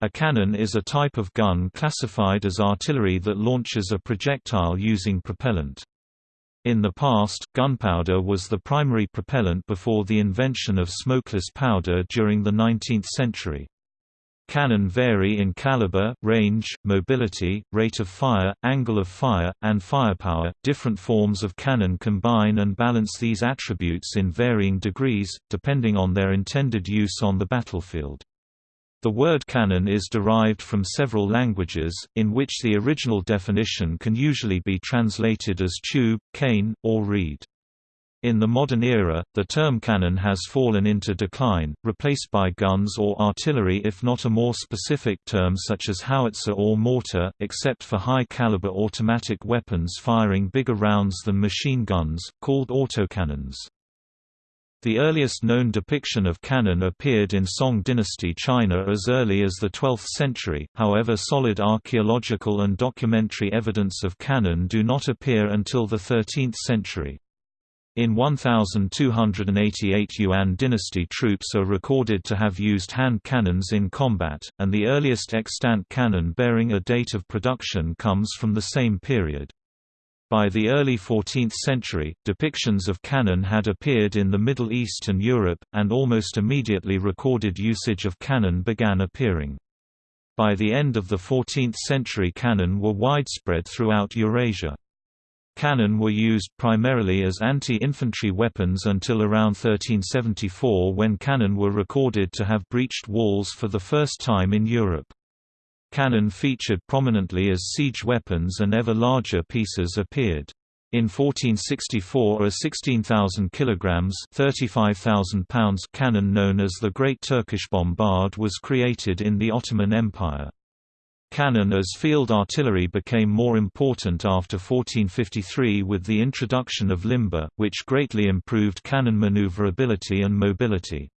A cannon is a type of gun classified as artillery that launches a projectile using propellant. In the past, gunpowder was the primary propellant before the invention of smokeless powder during the 19th century. Cannon vary in caliber, range, mobility, rate of fire, angle of fire, and firepower. Different forms of cannon combine and balance these attributes in varying degrees, depending on their intended use on the battlefield. The word cannon is derived from several languages, in which the original definition can usually be translated as tube, cane, or reed. In the modern era, the term cannon has fallen into decline, replaced by guns or artillery if not a more specific term such as howitzer or mortar, except for high-caliber automatic weapons firing bigger rounds than machine guns, called autocannons. The earliest known depiction of cannon appeared in Song dynasty China as early as the 12th century, however solid archaeological and documentary evidence of cannon do not appear until the 13th century. In 1288 Yuan dynasty troops are recorded to have used hand cannons in combat, and the earliest extant cannon bearing a date of production comes from the same period. By the early 14th century, depictions of cannon had appeared in the Middle East and Europe, and almost immediately recorded usage of cannon began appearing. By the end of the 14th century cannon were widespread throughout Eurasia. Cannon were used primarily as anti-infantry weapons until around 1374 when cannon were recorded to have breached walls for the first time in Europe. Cannon featured prominently as siege weapons and ever larger pieces appeared. In 1464 a 16,000 kilograms (35,000 pounds) cannon known as the Great Turkish Bombard was created in the Ottoman Empire. Cannon as field artillery became more important after 1453 with the introduction of limber, which greatly improved cannon maneuverability and mobility.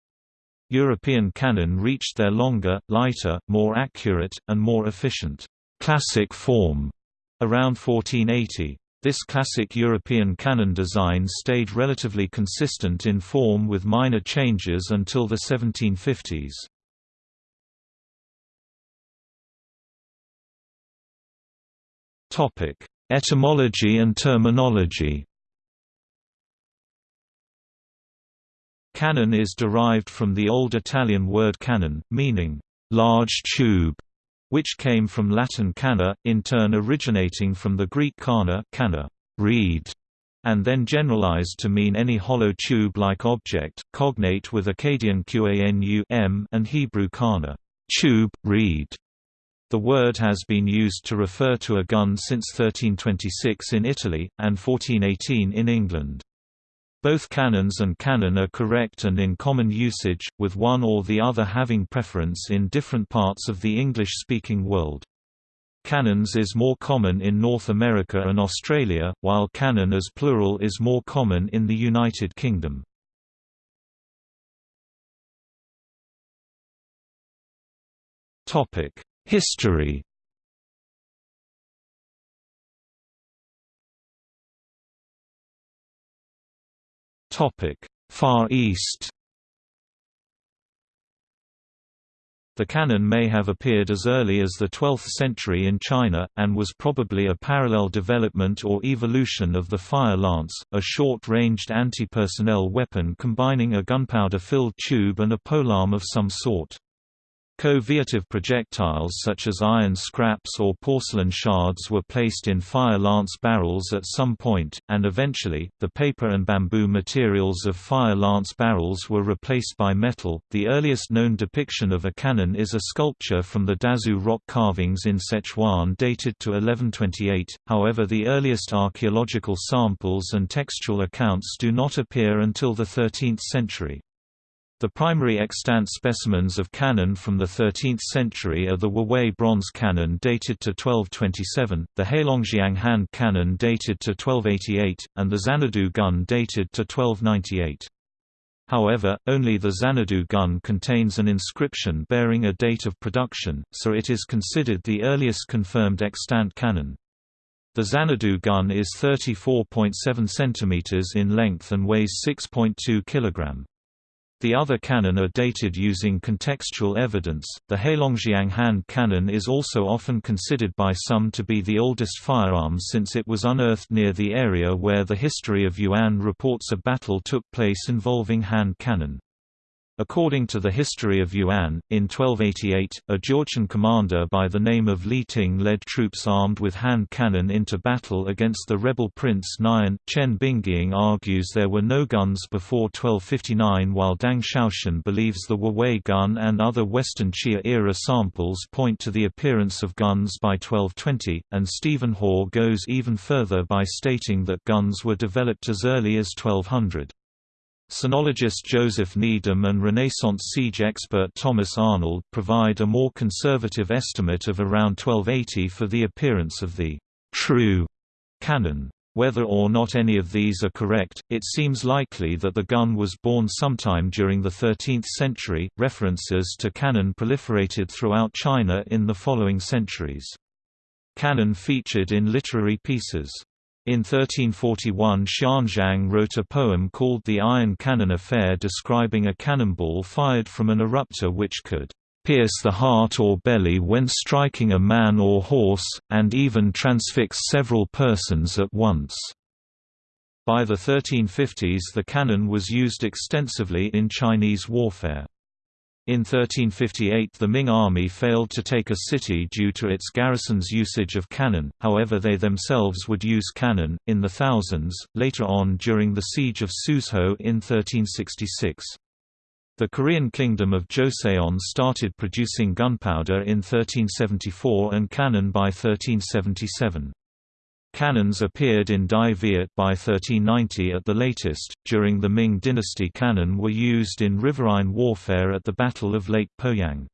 European cannon reached their longer, lighter, more accurate, and more efficient classic form around 1480. This classic European cannon design stayed relatively consistent in form with minor changes until the 1750s. Etymology and terminology Cannon is derived from the Old Italian word canon, meaning, large tube, which came from Latin canna, in turn originating from the Greek canna reed, and then generalized to mean any hollow tube-like object, cognate with Akkadian qanu and Hebrew kana tube, reed. The word has been used to refer to a gun since 1326 in Italy, and 1418 in England. Both cannons and cannon are correct and in common usage, with one or the other having preference in different parts of the English-speaking world. Cannons is more common in North America and Australia, while cannon as plural is more common in the United Kingdom. History Far East The cannon may have appeared as early as the 12th century in China, and was probably a parallel development or evolution of the fire lance, a short-ranged anti-personnel weapon combining a gunpowder-filled tube and a polearm of some sort. Co-viative projectiles such as iron scraps or porcelain shards were placed in fire lance barrels at some point, and eventually, the paper and bamboo materials of fire lance barrels were replaced by metal. The earliest known depiction of a cannon is a sculpture from the Dazu rock carvings in Sichuan dated to 1128, however, the earliest archaeological samples and textual accounts do not appear until the 13th century. The primary extant specimens of cannon from the 13th century are the Wuwei bronze cannon dated to 1227, the Heilongjiang hand cannon dated to 1288, and the Xanadu gun dated to 1298. However, only the Xanadu gun contains an inscription bearing a date of production, so it is considered the earliest confirmed extant cannon. The Xanadu gun is 34.7 cm in length and weighs 6.2 kg. The other cannon are dated using contextual evidence. The Heilongjiang hand cannon is also often considered by some to be the oldest firearm since it was unearthed near the area where the history of Yuan reports a battle took place involving hand cannon. According to the history of Yuan, in 1288, a Jurchen commander by the name of Li Ting led troops armed with hand cannon into battle against the rebel prince Nian. Chen Bingying argues there were no guns before 1259 while Dang Shoushan believes the Wuwei gun and other Western Xia-era samples point to the appearance of guns by 1220, and Stephen Haw goes even further by stating that guns were developed as early as 1200. Sinologist Joseph Needham and Renaissance siege expert Thomas Arnold provide a more conservative estimate of around 1280 for the appearance of the true cannon. Whether or not any of these are correct, it seems likely that the gun was born sometime during the 13th century. References to cannon proliferated throughout China in the following centuries. Cannon featured in literary pieces. In 1341 Xianzhang wrote a poem called The Iron Cannon Affair describing a cannonball fired from an eruptor which could pierce the heart or belly when striking a man or horse, and even transfix several persons at once. By the 1350s the cannon was used extensively in Chinese warfare. In 1358 the Ming army failed to take a city due to its garrison's usage of cannon, however they themselves would use cannon, in the thousands, later on during the siege of Suzhou in 1366. The Korean kingdom of Joseon started producing gunpowder in 1374 and cannon by 1377. Cannons appeared in Dai Viet by 1390 at the latest. During the Ming dynasty, cannon were used in riverine warfare at the Battle of Lake Poyang.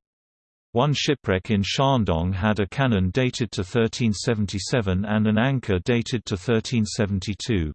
One shipwreck in Shandong had a cannon dated to 1377 and an anchor dated to 1372.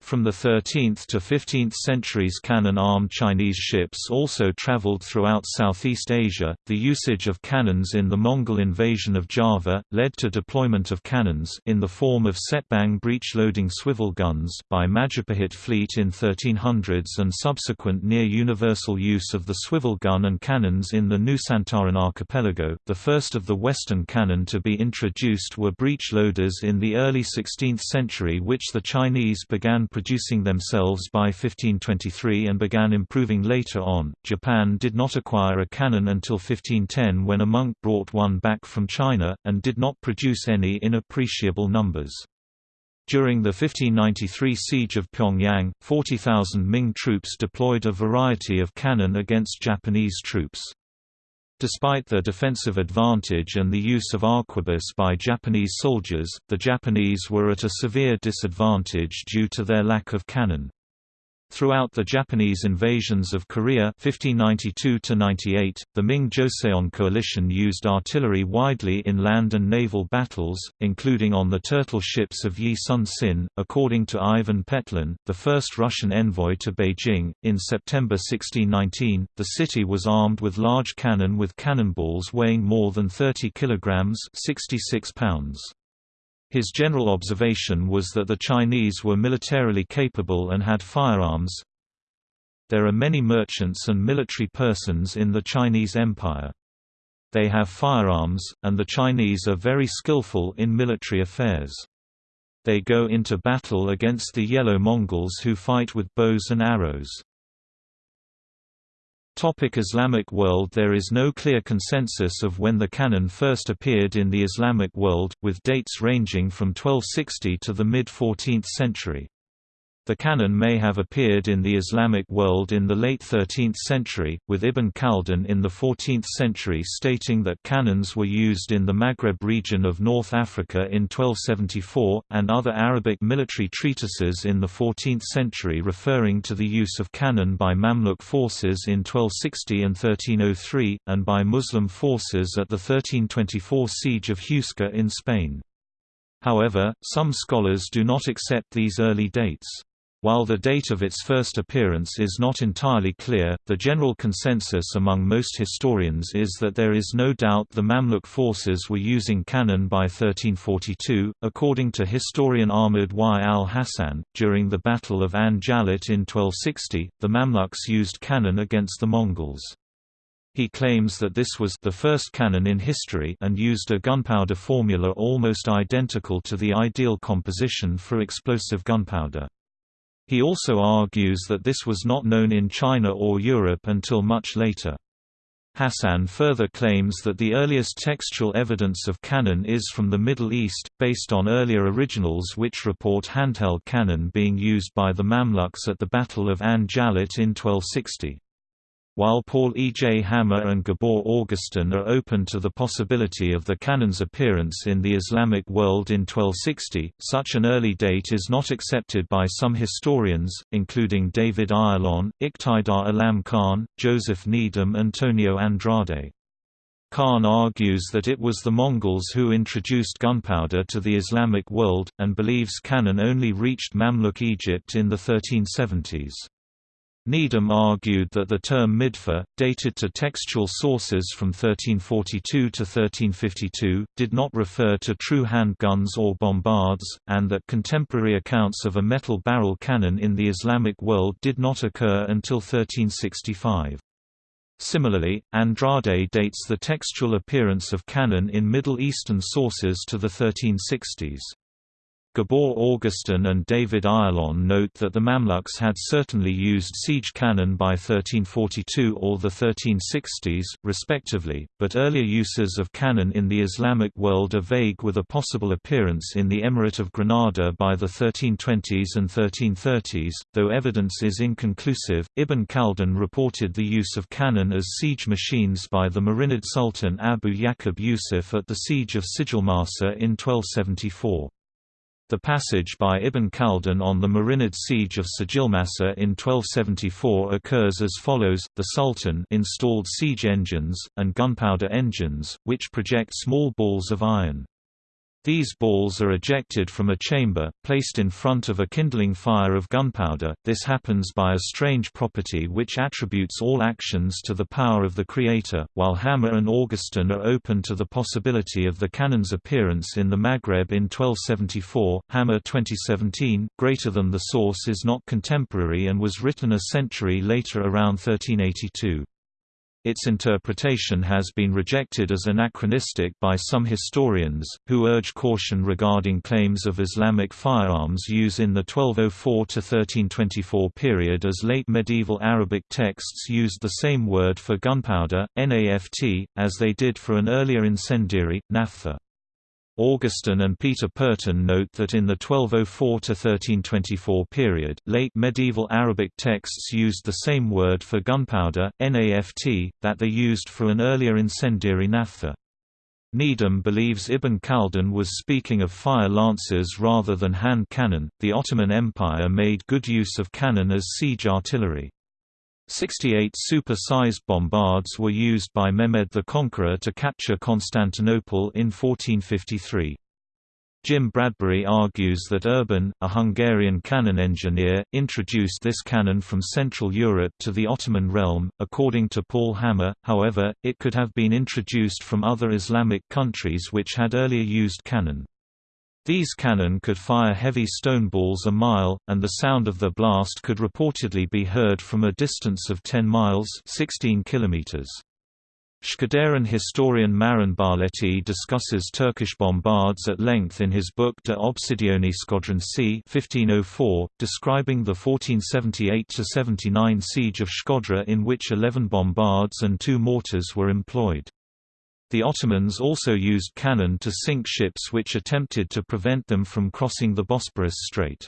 From the 13th to 15th centuries cannon-armed Chinese ships also traveled throughout Southeast Asia. The usage of cannons in the Mongol invasion of Java led to deployment of cannons in the form of cetbang breech-loading swivel guns by Majapahit fleet in 1300s and subsequent near-universal use of the swivel gun and cannons in the Nusantaran archipelago. The first of the Western cannon to be introduced were breech loaders in the early 16th century which the Chinese began producing themselves by 1523 and began improving later on. Japan did not acquire a cannon until 1510 when a monk brought one back from China, and did not produce any in appreciable numbers. During the 1593 siege of Pyongyang, 40,000 Ming troops deployed a variety of cannon against Japanese troops. Despite their defensive advantage and the use of arquebus by Japanese soldiers, the Japanese were at a severe disadvantage due to their lack of cannon. Throughout the Japanese invasions of Korea 1592–98, the Ming-Joseon coalition used artillery widely in land and naval battles, including on the turtle ships of Yi Sun Sin. According to Ivan Petlin, the first Russian envoy to Beijing, in September 1619, the city was armed with large cannon with cannonballs weighing more than 30 kilograms 66 pounds. His general observation was that the Chinese were militarily capable and had firearms. There are many merchants and military persons in the Chinese Empire. They have firearms, and the Chinese are very skillful in military affairs. They go into battle against the Yellow Mongols who fight with bows and arrows. Topic Islamic world There is no clear consensus of when the cannon first appeared in the Islamic world, with dates ranging from 1260 to the mid-14th century. The cannon may have appeared in the Islamic world in the late 13th century, with Ibn Khaldun in the 14th century stating that cannons were used in the Maghreb region of North Africa in 1274, and other Arabic military treatises in the 14th century referring to the use of cannon by Mamluk forces in 1260 and 1303, and by Muslim forces at the 1324 siege of Huesca in Spain. However, some scholars do not accept these early dates. While the date of its first appearance is not entirely clear, the general consensus among most historians is that there is no doubt the Mamluk forces were using cannon by 1342. According to historian Ahmad Y. al Hassan, during the Battle of An in 1260, the Mamluks used cannon against the Mongols. He claims that this was the first cannon in history and used a gunpowder formula almost identical to the ideal composition for explosive gunpowder. He also argues that this was not known in China or Europe until much later. Hassan further claims that the earliest textual evidence of cannon is from the Middle East, based on earlier originals which report handheld cannon being used by the Mamluks at the Battle of An in 1260. While Paul E. J. Hammer and Gábor Ágoston are open to the possibility of the cannon's appearance in the Islamic world in 1260, such an early date is not accepted by some historians, including David Ayalon, Iqtidar Alam Khan, Joseph Needham and Antonio Andrade. Khan argues that it was the Mongols who introduced gunpowder to the Islamic world, and believes cannon only reached Mamluk Egypt in the 1370s. Needham argued that the term midfa, dated to textual sources from 1342 to 1352, did not refer to true handguns or bombards, and that contemporary accounts of a metal barrel cannon in the Islamic world did not occur until 1365. Similarly, Andrade dates the textual appearance of cannon in Middle Eastern sources to the 1360s. Gábor Ágoston and David Ayalon note that the Mamluks had certainly used siege cannon by 1342 or the 1360s, respectively, but earlier uses of cannon in the Islamic world are vague with a possible appearance in the Emirate of Granada by the 1320s and 1330s, though evidence is inconclusive. Ibn Khaldun reported the use of cannon as siege machines by the Marinid Sultan Abu Yaqub Yusuf at the siege of Sijilmasa in 1274. The passage by Ibn Khaldun on the Marinid siege of Sijilmasa in 1274 occurs as follows, the Sultan installed siege engines, and gunpowder engines, which project small balls of iron. These balls are ejected from a chamber, placed in front of a kindling fire of gunpowder. This happens by a strange property which attributes all actions to the power of the Creator, while Hammer and Ágoston are open to the possibility of the cannon's appearance in the Maghreb in 1274. Hammer 2017, Greater Than the Source is not contemporary and was written a century later around 1382. Its interpretation has been rejected as anachronistic by some historians, who urge caution regarding claims of Islamic firearms use in the 1204–1324 period as late medieval Arabic texts used the same word for gunpowder, naft, as they did for an earlier incendiary, naphtha. Ágoston and Peter Purton note that in the 1204–1324 period, late medieval Arabic texts used the same word for gunpowder, naft, that they used for an earlier incendiary naphtha. Needham believes Ibn Khaldun was speaking of fire lances rather than hand cannon. The Ottoman Empire made good use of cannon as siege artillery. 68 super-sized bombards were used by Mehmed the Conqueror to capture Constantinople in 1453. Jim Bradbury argues that Urban, a Hungarian cannon engineer, introduced this cannon from Central Europe to the Ottoman realm. According to Paul Hammer, however, it could have been introduced from other Islamic countries which had earlier used cannon. These cannon could fire heavy stone balls a mile, and the sound of the blast could reportedly be heard from a distance of 10 miles 16 kilometers. Shkodran historian Marin Barleti discusses Turkish bombards at length in his book De Obsidione Scodrensi 1504, describing the 1478–79 siege of Shkodra in which 11 bombards and two mortars were employed. The Ottomans also used cannon to sink ships which attempted to prevent them from crossing the Bosporus Strait.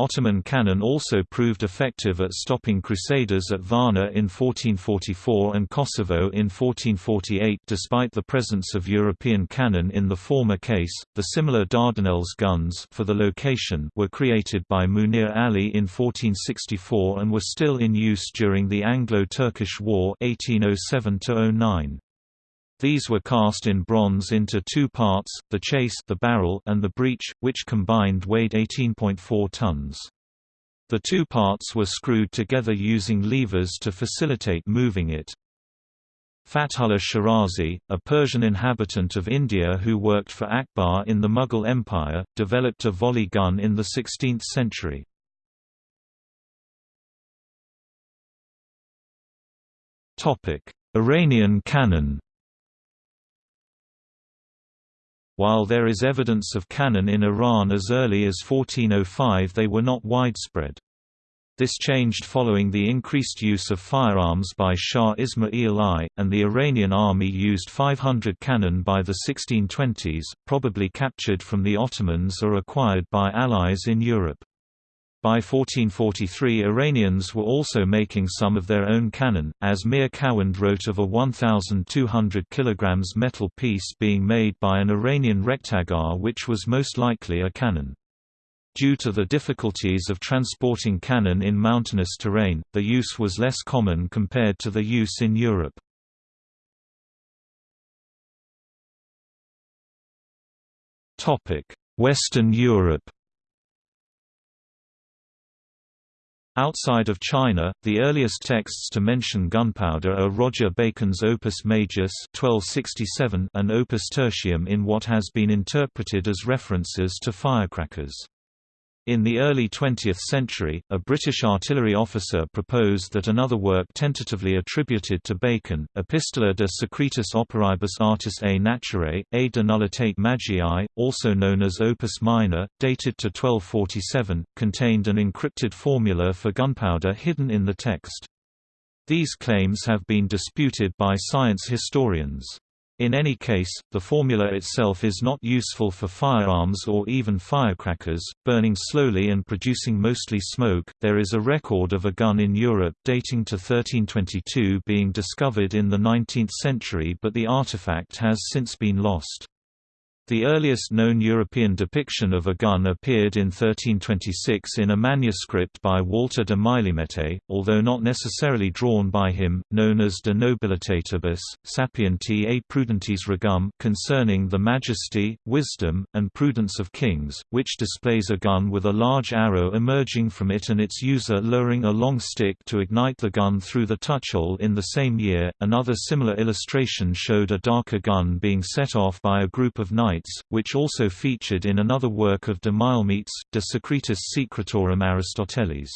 Ottoman cannon also proved effective at stopping crusaders at Varna in 1444 and Kosovo in 1448 despite the presence of European cannon in the former case. The similar Dardanelles guns for the location were created by Munir Ali in 1464 and were still in use during the Anglo-Turkish War 1807 -09. These were cast in bronze into two parts, the chase the barrel and the breech, which combined weighed 18.4 tons. The two parts were screwed together using levers to facilitate moving it. Fathullah Shirazi, a Persian inhabitant of India who worked for Akbar in the Mughal Empire, developed a volley gun in the 16th century. Iranian cannon While there is evidence of cannon in Iran as early as 1405 they were not widespread. This changed following the increased use of firearms by Shah Ismail I, and the Iranian army used 500 cannon by the 1620s, probably captured from the Ottomans or acquired by allies in Europe. By 1443 Iranians were also making some of their own cannon, as Mir Kawand wrote of a 1,200 kg metal piece being made by an Iranian rikhtegar which was most likely a cannon. Due to the difficulties of transporting cannon in mountainous terrain, the use was less common compared to the use in Europe. Western Europe Outside of China, the earliest texts to mention gunpowder are Roger Bacon's Opus Majus 1267 and Opus Tertium in what has been interpreted as references to firecrackers. In the early 20th century, a British artillery officer proposed that another work tentatively attributed to Bacon, Epistola de Secretis Operibus Artis a Naturae, a de Nullitate Magii, also known as Opus Minor, dated to 1247, contained an encrypted formula for gunpowder hidden in the text. These claims have been disputed by science historians. In any case, the formula itself is not useful for firearms or even firecrackers, burning slowly and producing mostly smoke. There is a record of a gun in Europe dating to 1322 being discovered in the 19th century, but the artifact has since been lost. The earliest known European depiction of a gun appeared in 1326 in a manuscript by Walter de Milemete, although not necessarily drawn by him, known as De Nobilitatibus, Sapienti a Prudentes Regum concerning the majesty, wisdom, and prudence of kings, which displays a gun with a large arrow emerging from it and its user lowering a long stick to ignite the gun through the touchhole in the same year. Another similar illustration showed a darker gun being set off by a group of knights which also featured in another work of de Milemete's, De Secretis Secretorum Aristotelis.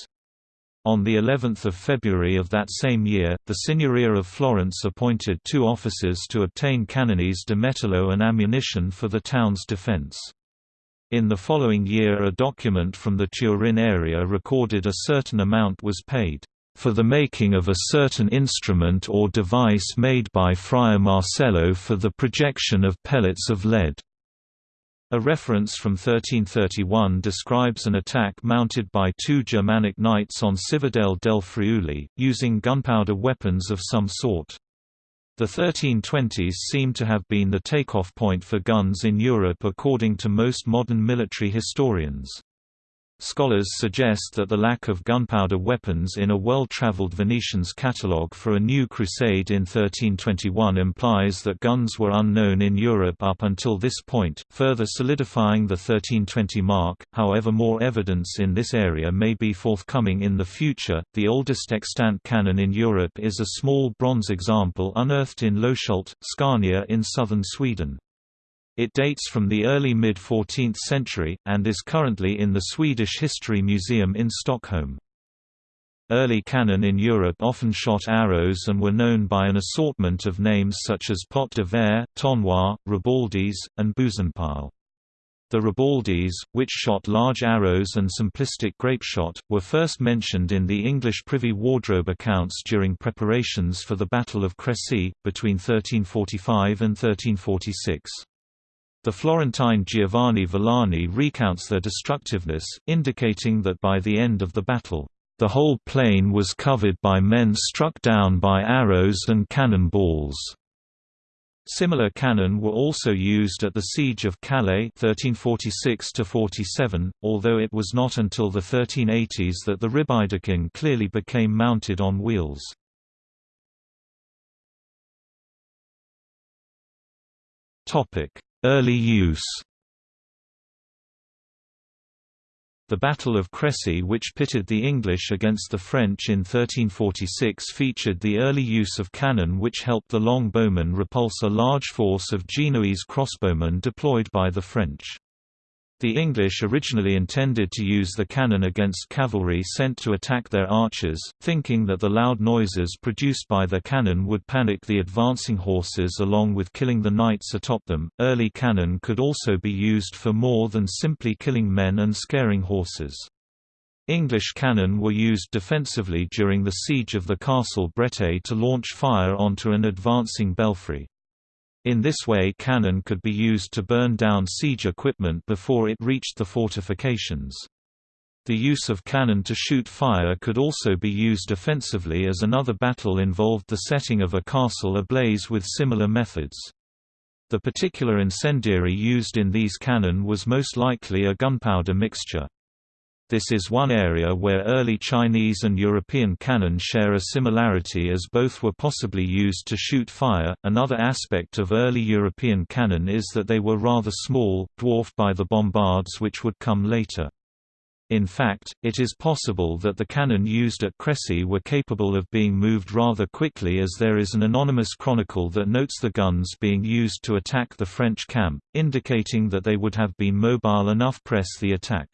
On the 11th of February of that same year, the Signoria of Florence appointed two officers to obtain canones de metallo and ammunition for the town's defense. In the following year a document from the Turin area recorded a certain amount was paid for the making of a certain instrument or device made by Friar Marcello for the projection of pellets of lead. A reference from 1331 describes an attack mounted by two Germanic knights on Cividale del Friuli, using gunpowder weapons of some sort. The 1320s seem to have been the takeoff point for guns in Europe according to most modern military historians. Scholars suggest that the lack of gunpowder weapons in a well-traveled Venetian's catalogue for a new crusade in 1321 implies that guns were unknown in Europe up until this point, further solidifying the 1320 mark. However, more evidence in this area may be forthcoming in the future. The oldest extant cannon in Europe is a small bronze example unearthed in Loshult, Scania in southern Sweden. It dates from the early mid-14th century, and is currently in the Swedish History Museum in Stockholm. Early cannon in Europe often shot arrows and were known by an assortment of names such as pot de verre, tonnoir, ribaldes, and bousinpile. The ribaldes, which shot large arrows and simplistic grapeshot, were first mentioned in the English Privy Wardrobe accounts during preparations for the Battle of Crécy, between 1345 and 1346. The Florentine Giovanni Villani recounts their destructiveness, indicating that by the end of the battle, the whole plain was covered by men struck down by arrows and cannon balls. Similar cannon were also used at the Siege of Calais 1346–47, although it was not until the 1380s that the ribauldequin clearly became mounted on wheels. Early use The Battle of Crécy which pitted the English against the French in 1346 featured the early use of cannon which helped the longbowmen repulse a large force of Genoese crossbowmen deployed by the French. The English originally intended to use the cannon against cavalry sent to attack their archers, thinking that the loud noises produced by their cannon would panic the advancing horses along with killing the knights atop them. Early cannon could also be used for more than simply killing men and scaring horses. English cannon were used defensively during the siege of the castle Breteuil to launch fire onto an advancing belfry. In this way cannon could be used to burn down siege equipment before it reached the fortifications. The use of cannon to shoot fire could also be used offensively as another battle involved the setting of a castle ablaze with similar methods. The particular incendiary used in these cannon was most likely a gunpowder mixture. This is one area where early Chinese and European cannon share a similarity as both were possibly used to shoot fire. Another aspect of early European cannon is that they were rather small, dwarfed by the bombards which would come later. In fact, it is possible that the cannon used at Crécy were capable of being moved rather quickly as there is an anonymous chronicle that notes the guns being used to attack the French camp, indicating that they would have been mobile enough press the attack.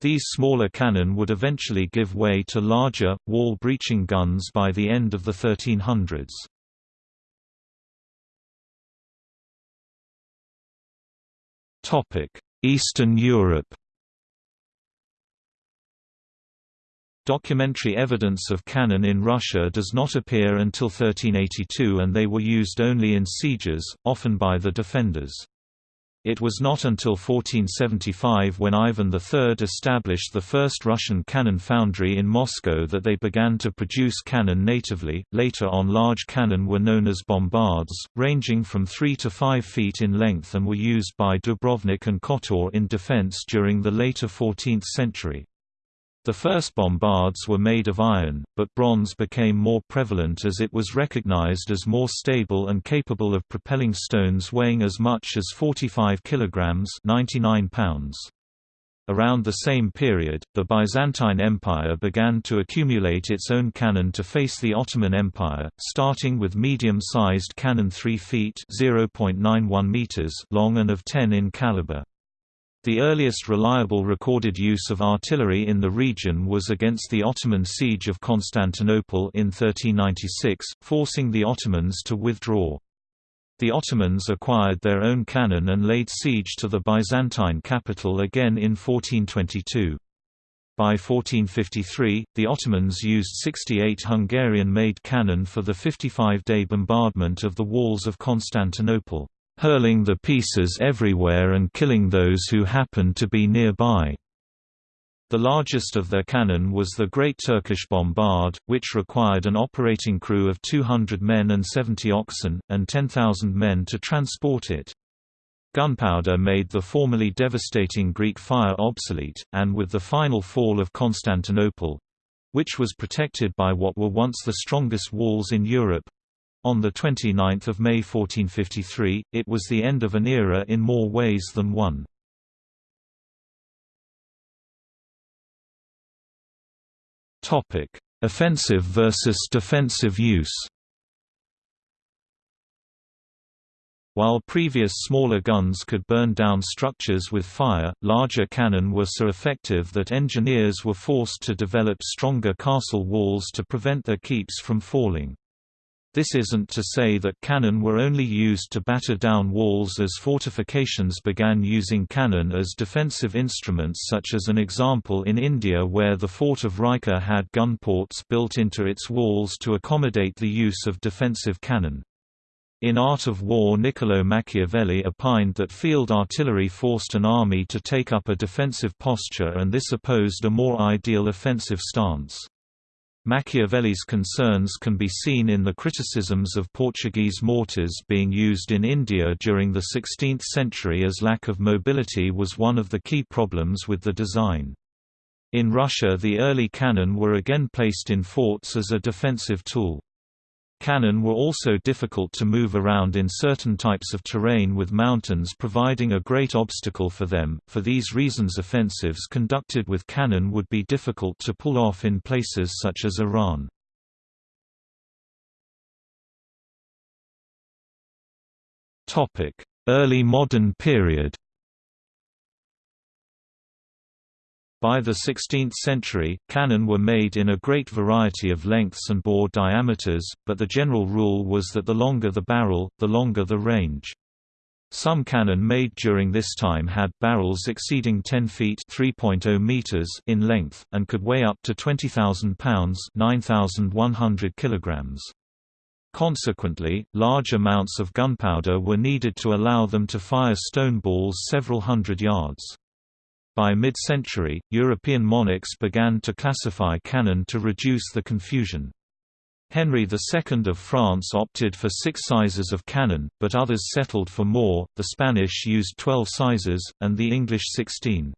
These smaller cannon would eventually give way to larger, wall-breaching guns by the end of the 1300s. Eastern Europe Documentary evidence of cannon in Russia does not appear until 1382 and they were used only in sieges, often by the defenders. It was not until 1475 when Ivan III established the first Russian cannon foundry in Moscow that they began to produce cannon natively. Later on, large cannon were known as bombards, ranging from 3 to 5 feet in length and were used by Dubrovnik and Kotor in defense during the later 14th century. The first bombards were made of iron, but bronze became more prevalent as it was recognized as more stable and capable of propelling stones weighing as much as 45 kilograms (99 pounds). Around the same period, the Byzantine Empire began to accumulate its own cannon to face the Ottoman Empire, starting with medium-sized cannon 3 feet (0.91 meters) long and of 10 in caliber. The earliest reliable recorded use of artillery in the region was against the Ottoman siege of Constantinople in 1396, forcing the Ottomans to withdraw. The Ottomans acquired their own cannon and laid siege to the Byzantine capital again in 1422. By 1453, the Ottomans used 68 Hungarian-made cannon for the 55-day bombardment of the walls of Constantinople hurling the pieces everywhere and killing those who happened to be nearby. The largest of their cannon was the Great Turkish Bombard, which required an operating crew of 200 men and 70 oxen, and 10,000 men to transport it. Gunpowder made the formerly devastating Greek fire obsolete, and with the final fall of Constantinople—which was protected by what were once the strongest walls in Europe, on 29 May 1453, it was the end of an era in more ways than one. Offensive versus defensive use While previous smaller guns could burn down structures with fire, larger cannon were so effective that engineers were forced to develop stronger castle walls to prevent their keeps from falling. This isn't to say that cannon were only used to batter down walls as fortifications began using cannon as defensive instruments such as an example in India where the fort of Raichur had gun ports built into its walls to accommodate the use of defensive cannon. In Art of War Niccolo Machiavelli opined that field artillery forced an army to take up a defensive posture and this opposed a more ideal offensive stance. Machiavelli's concerns can be seen in the criticisms of Portuguese mortars being used in India during the 16th century as lack of mobility was one of the key problems with the design. In Russia the early cannon were again placed in forts as a defensive tool. Cannon were also difficult to move around in certain types of terrain with mountains providing a great obstacle for them, for these reasons offensives conducted with cannon would be difficult to pull off in places such as Iran. Early modern period By the 16th century, cannon were made in a great variety of lengths and bore diameters, but the general rule was that the longer the barrel, the longer the range. Some cannon made during this time had barrels exceeding 10 feet (3.0 meters) in length and could weigh up to 20,000 pounds (9,100 kilograms). Consequently, large amounts of gunpowder were needed to allow them to fire stone balls several hundred yards. By mid-century, European monarchs began to classify cannon to reduce the confusion. Henry II of France opted for six sizes of cannon, but others settled for more, the Spanish used 12 sizes, and the English 16.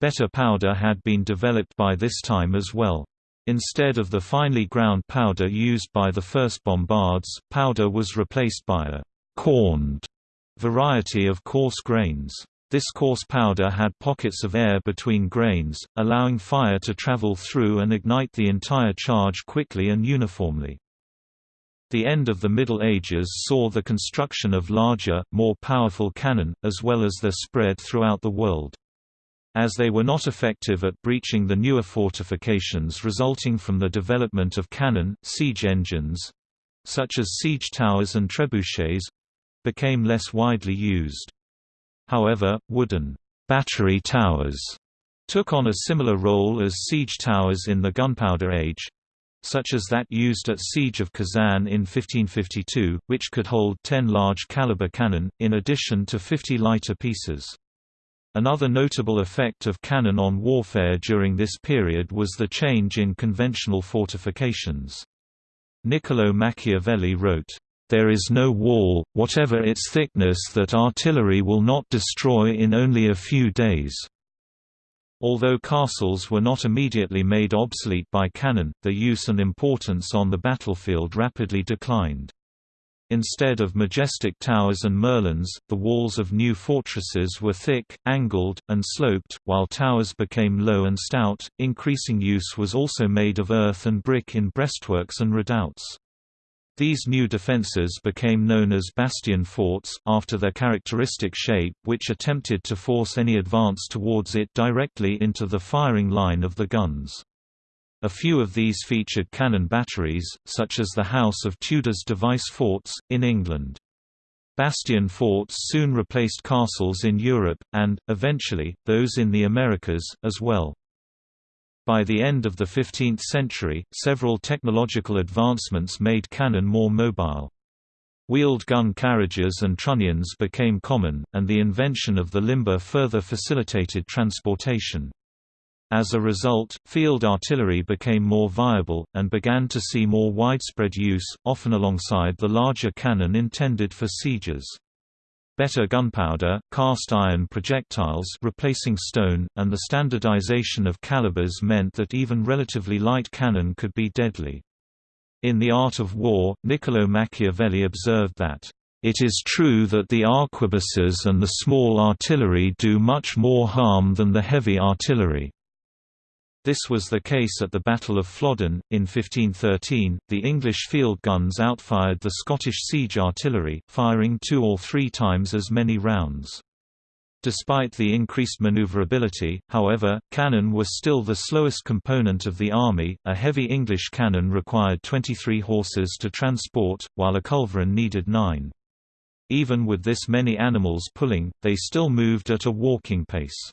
Better powder had been developed by this time as well. Instead of the finely ground powder used by the first bombards, powder was replaced by a «corned» variety of coarse grains. This coarse powder had pockets of air between grains, allowing fire to travel through and ignite the entire charge quickly and uniformly. The end of the Middle Ages saw the construction of larger, more powerful cannon, as well as their spread throughout the world. As they were not effective at breaching the newer fortifications resulting from the development of cannon, siege engines—such as siege towers and trebuchets—became less widely used. However, wooden battery towers took on a similar role as siege towers in the gunpowder age, such as that used at Siege of Kazan in 1552, which could hold 10 large-caliber cannon, in addition to 50 lighter pieces. Another notable effect of cannon on warfare during this period was the change in conventional fortifications. Niccolò Machiavelli wrote, there is no wall, whatever its thickness that artillery will not destroy in only a few days. Although castles were not immediately made obsolete by cannon, their use and importance on the battlefield rapidly declined. Instead of majestic towers and merlons, the walls of new fortresses were thick, angled, and sloped, while towers became low and stout. Increasing use was also made of earth and brick in breastworks and redoubts. These new defences became known as bastion forts, after their characteristic shape which attempted to force any advance towards it directly into the firing line of the guns. A few of these featured cannon batteries, such as the House of Tudor's Device forts, in England. Bastion forts soon replaced castles in Europe, and, eventually, those in the Americas, as well. By the end of the 15th century, several technological advancements made cannon more mobile. Wheeled gun carriages and trunnions became common, and the invention of the limber further facilitated transportation. As a result, field artillery became more viable, and began to see more widespread use, often alongside the larger cannon intended for sieges. Better gunpowder, cast iron projectiles replacing stone, and the standardization of calibers meant that even relatively light cannon could be deadly. In The Art of War, Niccolò Machiavelli observed that, "...it is true that the arquebuses and the small artillery do much more harm than the heavy artillery." This was the case at the Battle of Flodden, in 1513. The English field guns outfired the Scottish siege artillery, firing two or three times as many rounds. Despite the increased maneuverability, however, cannon was still the slowest component of the army. A heavy English cannon required 23 horses to transport, while a culverin needed nine. Even with this many animals pulling, they still moved at a walking pace.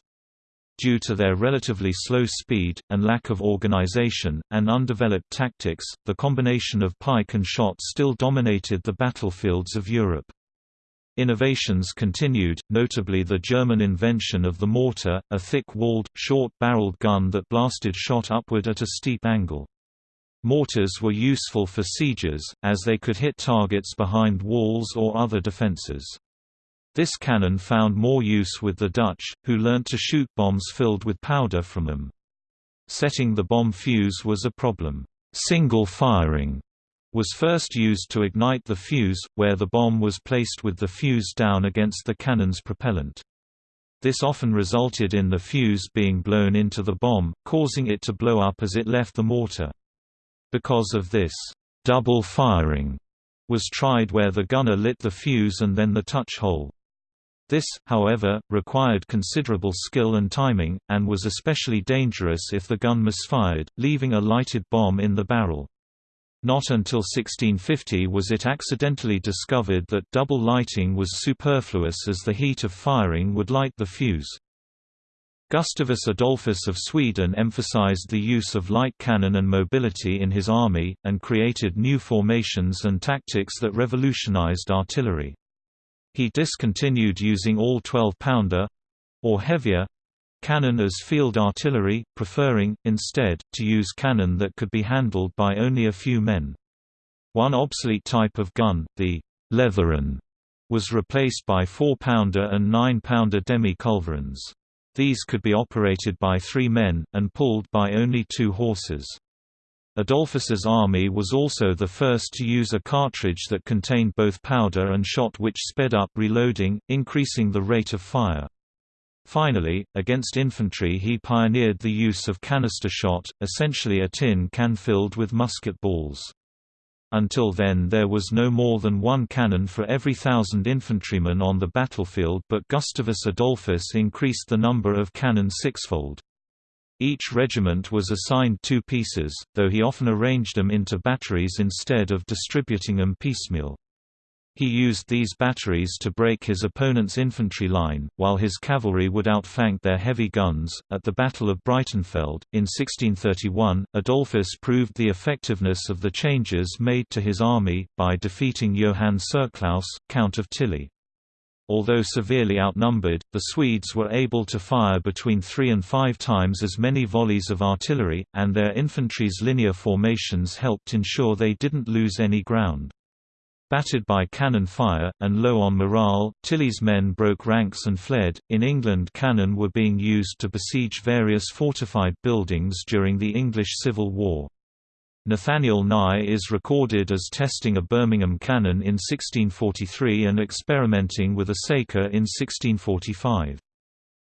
Due to their relatively slow speed, and lack of organization, and undeveloped tactics, the combination of pike and shot still dominated the battlefields of Europe. Innovations continued, notably the German invention of the mortar, a thick-walled, short-barreled gun that blasted shot upward at a steep angle. Mortars were useful for sieges, as they could hit targets behind walls or other defences. This cannon found more use with the Dutch, who learnt to shoot bombs filled with powder from them. Setting the bomb fuse was a problem. Single firing was first used to ignite the fuse, where the bomb was placed with the fuse down against the cannon's propellant. This often resulted in the fuse being blown into the bomb, causing it to blow up as it left the mortar. Because of this, double firing was tried where the gunner lit the fuse and then the touch hole. This, however, required considerable skill and timing, and was especially dangerous if the gun misfired, leaving a lighted bomb in the barrel. Not until 1650 was it accidentally discovered that double lighting was superfluous as the heat of firing would light the fuse. Gustavus Adolphus of Sweden emphasized the use of light cannon and mobility in his army, and created new formations and tactics that revolutionized artillery. He discontinued using all 12-pounder—or heavier cannon as field artillery, preferring, instead, to use cannon that could be handled by only a few men. One obsolete type of gun, the Leveran, was replaced by 4-pounder and 9-pounder demi-culverins. These could be operated by three men, and pulled by only two horses. Adolphus's army was also the first to use a cartridge that contained both powder and shot which sped up reloading, increasing the rate of fire. Finally, against infantry he pioneered the use of canister shot, essentially a tin can filled with musket balls. Until then there was no more than one cannon for every thousand infantrymen on the battlefield but Gustavus Adolphus increased the number of cannon sixfold. Each regiment was assigned two pieces, though he often arranged them into batteries instead of distributing them piecemeal. He used these batteries to break his opponent's infantry line, while his cavalry would outflank their heavy guns. At the Battle of Breitenfeld, in 1631, Adolphus proved the effectiveness of the changes made to his army, by defeating Johann Tserclaes, Count of Tilly. Although severely outnumbered, the Swedes were able to fire between three and five times as many volleys of artillery, and their infantry's linear formations helped ensure they didn't lose any ground. Battered by cannon fire, and low on morale, Tilly's men broke ranks and fled. In England, cannon were being used to besiege various fortified buildings during the English Civil War. Nathaniel Nye is recorded as testing a Birmingham cannon in 1643 and experimenting with a Saker in 1645.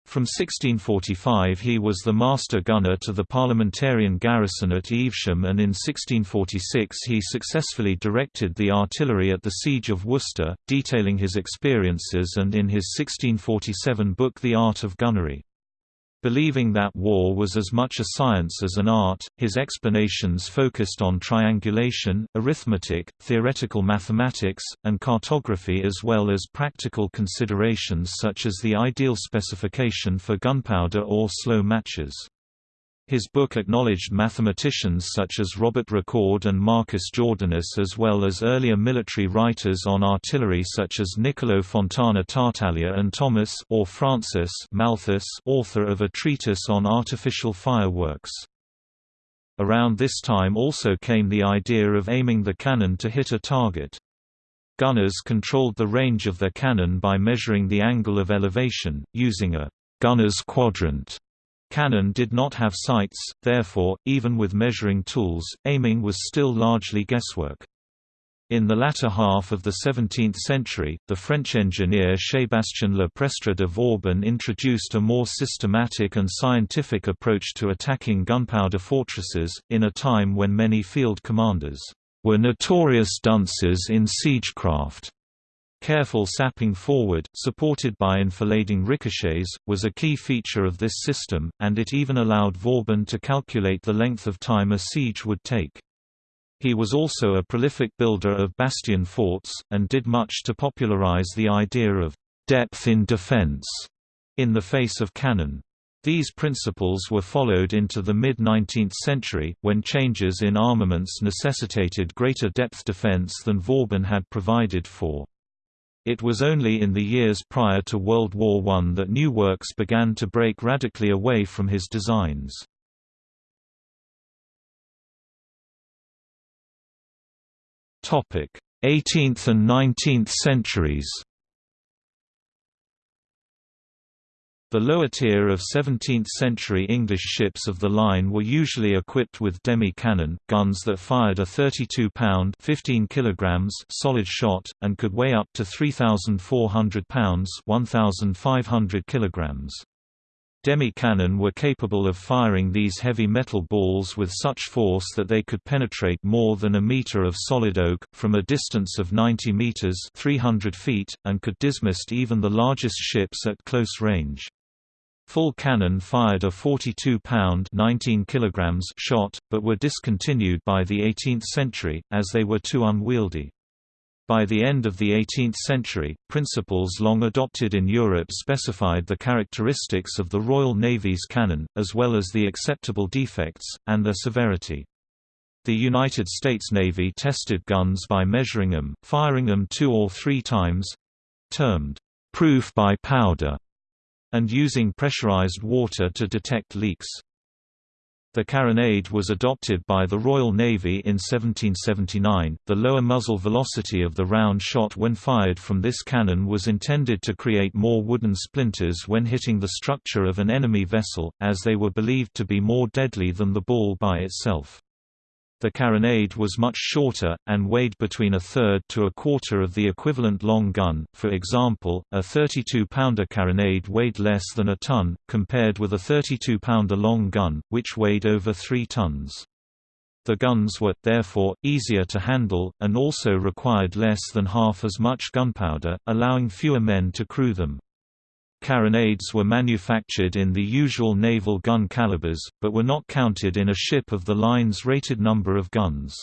From 1645 he was the master gunner to the parliamentarian garrison at Evesham and in 1646 he successfully directed the artillery at the Siege of Worcester, detailing his experiences and in his 1647 book The Art of Gunnery. Believing that war was as much a science as an art, his explanations focused on triangulation, arithmetic, theoretical mathematics, and cartography as well as practical considerations such as the ideal specification for gunpowder or slow matches. His book acknowledged mathematicians such as Robert Recorde and Marcus Jordanus as well as earlier military writers on artillery such as Niccolo Fontana Tartaglia and Thomas or Francis Malthus author of a treatise on artificial fireworks. Around this time also came the idea of aiming the cannon to hit a target. Gunners controlled the range of their cannon by measuring the angle of elevation, using a gunner's quadrant Cannon did not have sights, therefore, even with measuring tools, aiming was still largely guesswork. In the latter half of the 17th century, the French engineer Sébastien Le Prestre de Vauban introduced a more systematic and scientific approach to attacking gunpowder fortresses, in a time when many field commanders were notorious dunces in siegecraft. Careful sapping forward, supported by enfilading ricochets, was a key feature of this system, and it even allowed Vauban to calculate the length of time a siege would take. He was also a prolific builder of bastion forts, and did much to popularize the idea of depth in defense in the face of cannon. These principles were followed into the mid-19th century, when changes in armaments necessitated greater depth defense than Vauban had provided for. It was only in the years prior to World War I that new works began to break radically away from his designs. Topic: 18th and 19th centuries. The lower tier of 17th-century English ships of the line were usually equipped with demi-cannon, guns that fired a 32-pound (15 kilograms) solid shot, and could weigh up to 3,400 pounds (1,500 kilograms). Demi-cannon were capable of firing these heavy metal balls with such force that they could penetrate more than a meter of solid oak, from a distance of 90 meters 300 feet, and could dismast even the largest ships at close range. Full cannon fired a 42-pound (19 kilograms) shot, but were discontinued by the 18th century, as they were too unwieldy. By the end of the 18th century, principles long adopted in Europe specified the characteristics of the Royal Navy's cannon, as well as the acceptable defects, and their severity. The United States Navy tested guns by measuring them, firing them two or three times—termed, "...proof by powder", and using pressurized water to detect leaks. The carronade was adopted by the Royal Navy in 1779. The lower muzzle velocity of the round shot when fired from this cannon was intended to create more wooden splinters when hitting the structure of an enemy vessel, as they were believed to be more deadly than the ball by itself. The carronade was much shorter, and weighed between a third to a quarter of the equivalent long gun, for example, a 32-pounder carronade weighed less than a ton, compared with a 32-pounder long gun, which weighed over 3 tons. The guns were, therefore, easier to handle, and also required less than half as much gunpowder, allowing fewer men to crew them. Carronades were manufactured in the usual naval gun calibers, but were not counted in a ship of the line's rated number of guns.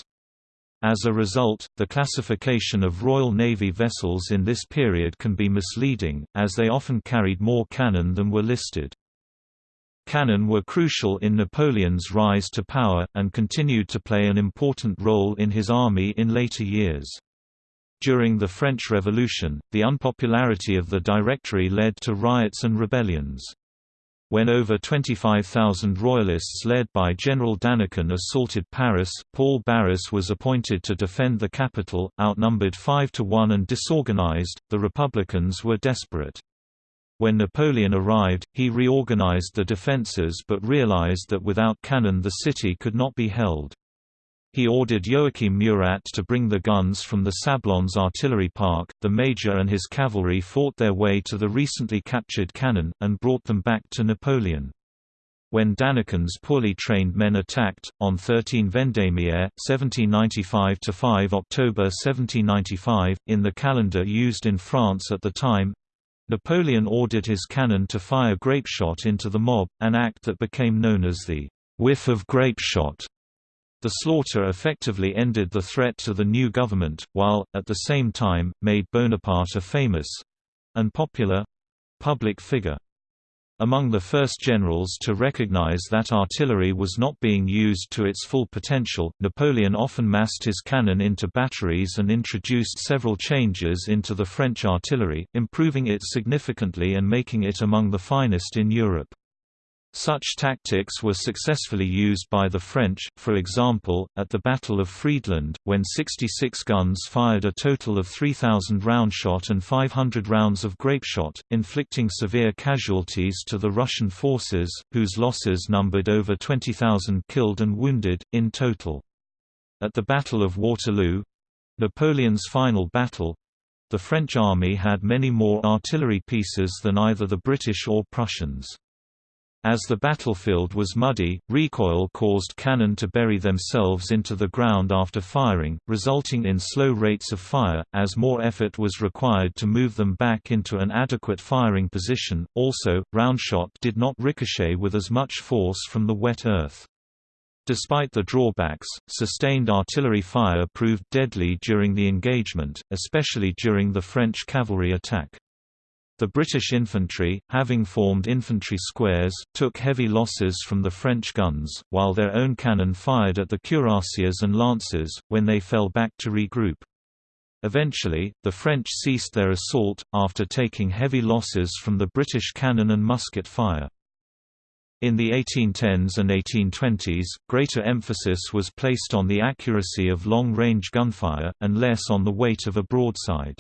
As a result, the classification of Royal Navy vessels in this period can be misleading, as they often carried more cannon than were listed. Cannon were crucial in Napoleon's rise to power, and continued to play an important role in his army in later years. During the French Revolution, the unpopularity of the Directory led to riots and rebellions. When over 25,000 royalists led by General Danican assaulted Paris, Paul Barras was appointed to defend the capital. Outnumbered 5 to 1 and disorganized, the Republicans were desperate. When Napoleon arrived, he reorganized the defenses but realized that without cannon the city could not be held. He ordered Joachim Murat to bring the guns from the Sablons artillery park. The major and his cavalry fought their way to the recently captured cannon, and brought them back to Napoleon. When Danican's poorly trained men attacked, on 13 Vendémiaire, 1795–5 October 1795, in the calendar used in France at the time, Napoleon ordered his cannon to fire grapeshot into the mob, an act that became known as the whiff of grapeshot. The slaughter effectively ended the threat to the new government, while, at the same time, made Bonaparte a famous—and popular—public figure. Among the first generals to recognize that artillery was not being used to its full potential, Napoleon often massed his cannon into batteries and introduced several changes into the French artillery, improving it significantly and making it among the finest in Europe. Such tactics were successfully used by the French, for example, at the Battle of Friedland, when 66 guns fired a total of 3,000 roundshot and 500 rounds of grapeshot, inflicting severe casualties to the Russian forces, whose losses numbered over 20,000 killed and wounded, in total. At the Battle of Waterloo—Napoleon's final battle—the French army had many more artillery pieces than either the British or Prussians. As the battlefield was muddy, recoil caused cannon to bury themselves into the ground after firing, resulting in slow rates of fire, as more effort was required to move them back into an adequate firing position. Also, roundshot did not ricochet with as much force from the wet earth. Despite the drawbacks, sustained artillery fire proved deadly during the engagement, especially during the French cavalry attack. The British infantry, having formed infantry squares, took heavy losses from the French guns, while their own cannon fired at the cuirassiers and lancers, when they fell back to regroup. Eventually, the French ceased their assault, after taking heavy losses from the British cannon and musket fire. In the 1810s and 1820s, greater emphasis was placed on the accuracy of long-range gunfire, and less on the weight of a broadside.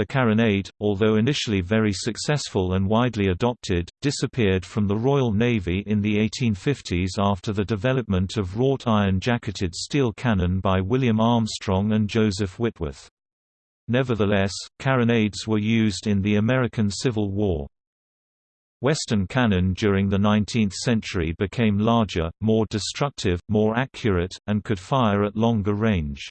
The carronade, although initially very successful and widely adopted, disappeared from the Royal Navy in the 1850s after the development of wrought iron jacketed steel cannon by William Armstrong and Joseph Whitworth. Nevertheless, carronades were used in the American Civil War. Western cannon during the 19th century became larger, more destructive, more accurate, and could fire at longer range.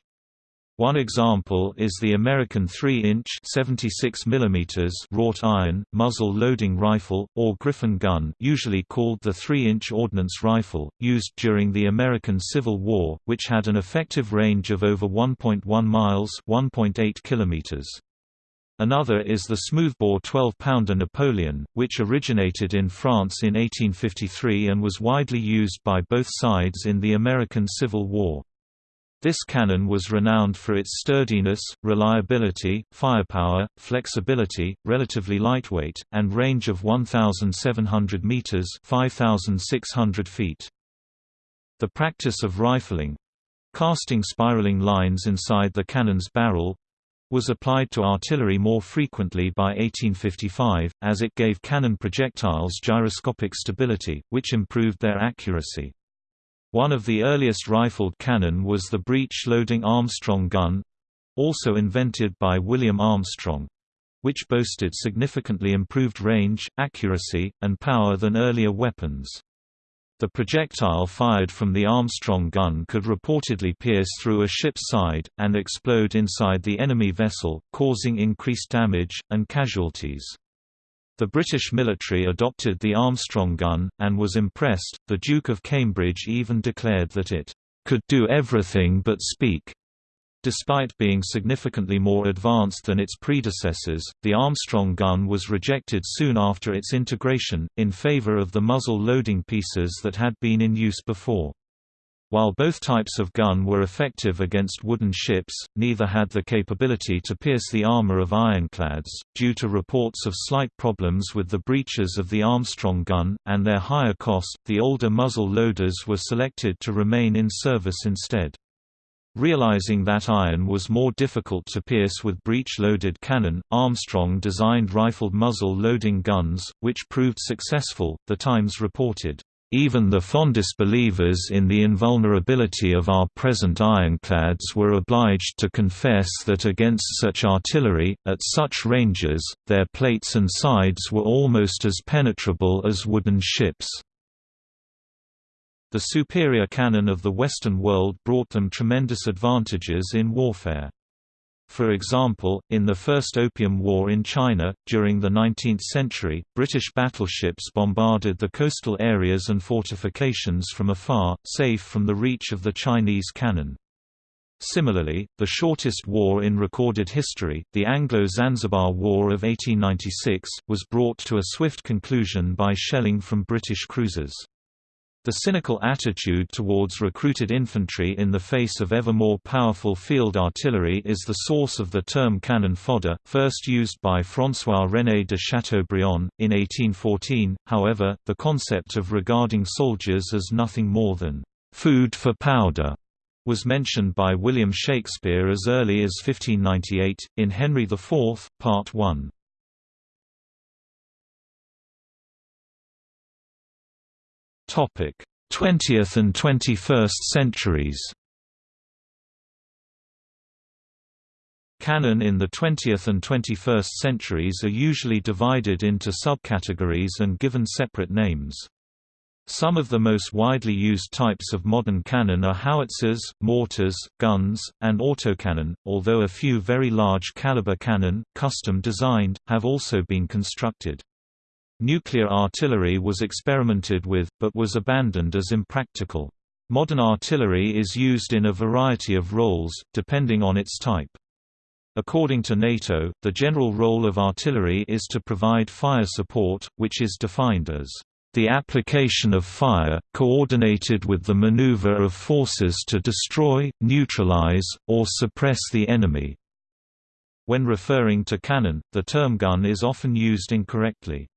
One example is the American 3-inch (76 mm) wrought iron muzzle loading rifle or Griffin gun, usually called the 3-inch ordnance rifle, used during the American Civil War, which had an effective range of over 1.1 miles (1.8 kilometers). Another is the smoothbore 12-pounder Napoleon, which originated in France in 1853 and was widely used by both sides in the American Civil War. This cannon was renowned for its sturdiness, reliability, firepower, flexibility, relatively lightweight, and range of 1,700 meters (5,600 feet). The practice of rifling—casting spiraling lines inside the cannon's barrel, was applied to artillery more frequently by 1855, as it gave cannon projectiles gyroscopic stability, which improved their accuracy. One of the earliest rifled cannon was the breech-loading Armstrong gun—also invented by William Armstrong, which boasted significantly improved range, accuracy, and power than earlier weapons. The projectile fired from the Armstrong gun could reportedly pierce through a ship's side, and explode inside the enemy vessel, causing increased damage, and casualties. The British military adopted the Armstrong gun, and was impressed. The Duke of Cambridge even declared that it could do everything but speak. Despite being significantly more advanced than its predecessors, the Armstrong gun was rejected soon after its integration, in favor of the muzzle loading pieces that had been in use before. While both types of gun were effective against wooden ships, neither had the capability to pierce the armor of ironclads, due to reports of slight problems with the breeches of the Armstrong gun, and their higher cost, the older muzzle loaders were selected to remain in service instead. Realizing that iron was more difficult to pierce with breech-loaded cannon, Armstrong designed rifled muzzle loading guns, which proved successful, The Times reported. Even the fondest believers in the invulnerability of our present ironclads were obliged to confess that against such artillery, at such ranges, their plates and sides were almost as penetrable as wooden ships. The superior cannon of the Western world brought them tremendous advantages in warfare. For example, in the First Opium War in China, during the 19th century, British battleships bombarded the coastal areas and fortifications from afar, safe from the reach of the Chinese cannon. Similarly, the shortest war in recorded history, the Anglo-Zanzibar War of 1896, was brought to a swift conclusion by shelling from British cruisers. The cynical attitude towards recruited infantry in the face of ever more powerful field artillery is the source of the term cannon fodder, first used by François-René de Chateaubriand, in 1814. However, the concept of regarding soldiers as nothing more than food for powder was mentioned by William Shakespeare as early as 1598, in Henry IV, Part 1. 20th and 21st centuries Cannon in the 20th and 21st centuries are usually divided into subcategories and given separate names. Some of the most widely used types of modern cannon are howitzers, mortars, guns, and autocannon, although a few very large caliber cannon, custom designed, have also been constructed. Nuclear artillery was experimented with, but was abandoned as impractical. Modern artillery is used in a variety of roles, depending on its type. According to NATO, the general role of artillery is to provide fire support, which is defined as the application of fire, coordinated with the maneuver of forces to destroy, neutralize, or suppress the enemy. When referring to cannon, the term gun is often used incorrectly.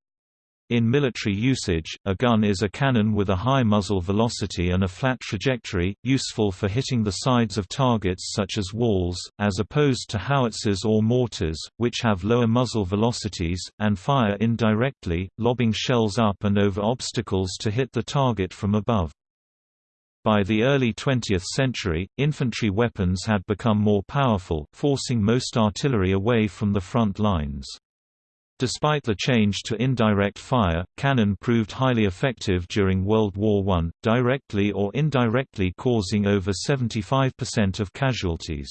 In military usage, a gun is a cannon with a high muzzle velocity and a flat trajectory, useful for hitting the sides of targets such as walls, as opposed to howitzers or mortars, which have lower muzzle velocities, and fire indirectly, lobbing shells up and over obstacles to hit the target from above. By the early 20th century, infantry weapons had become more powerful, forcing most artillery away from the front lines. Despite the change to indirect fire, cannon proved highly effective during World War I, directly or indirectly causing over 75% of casualties.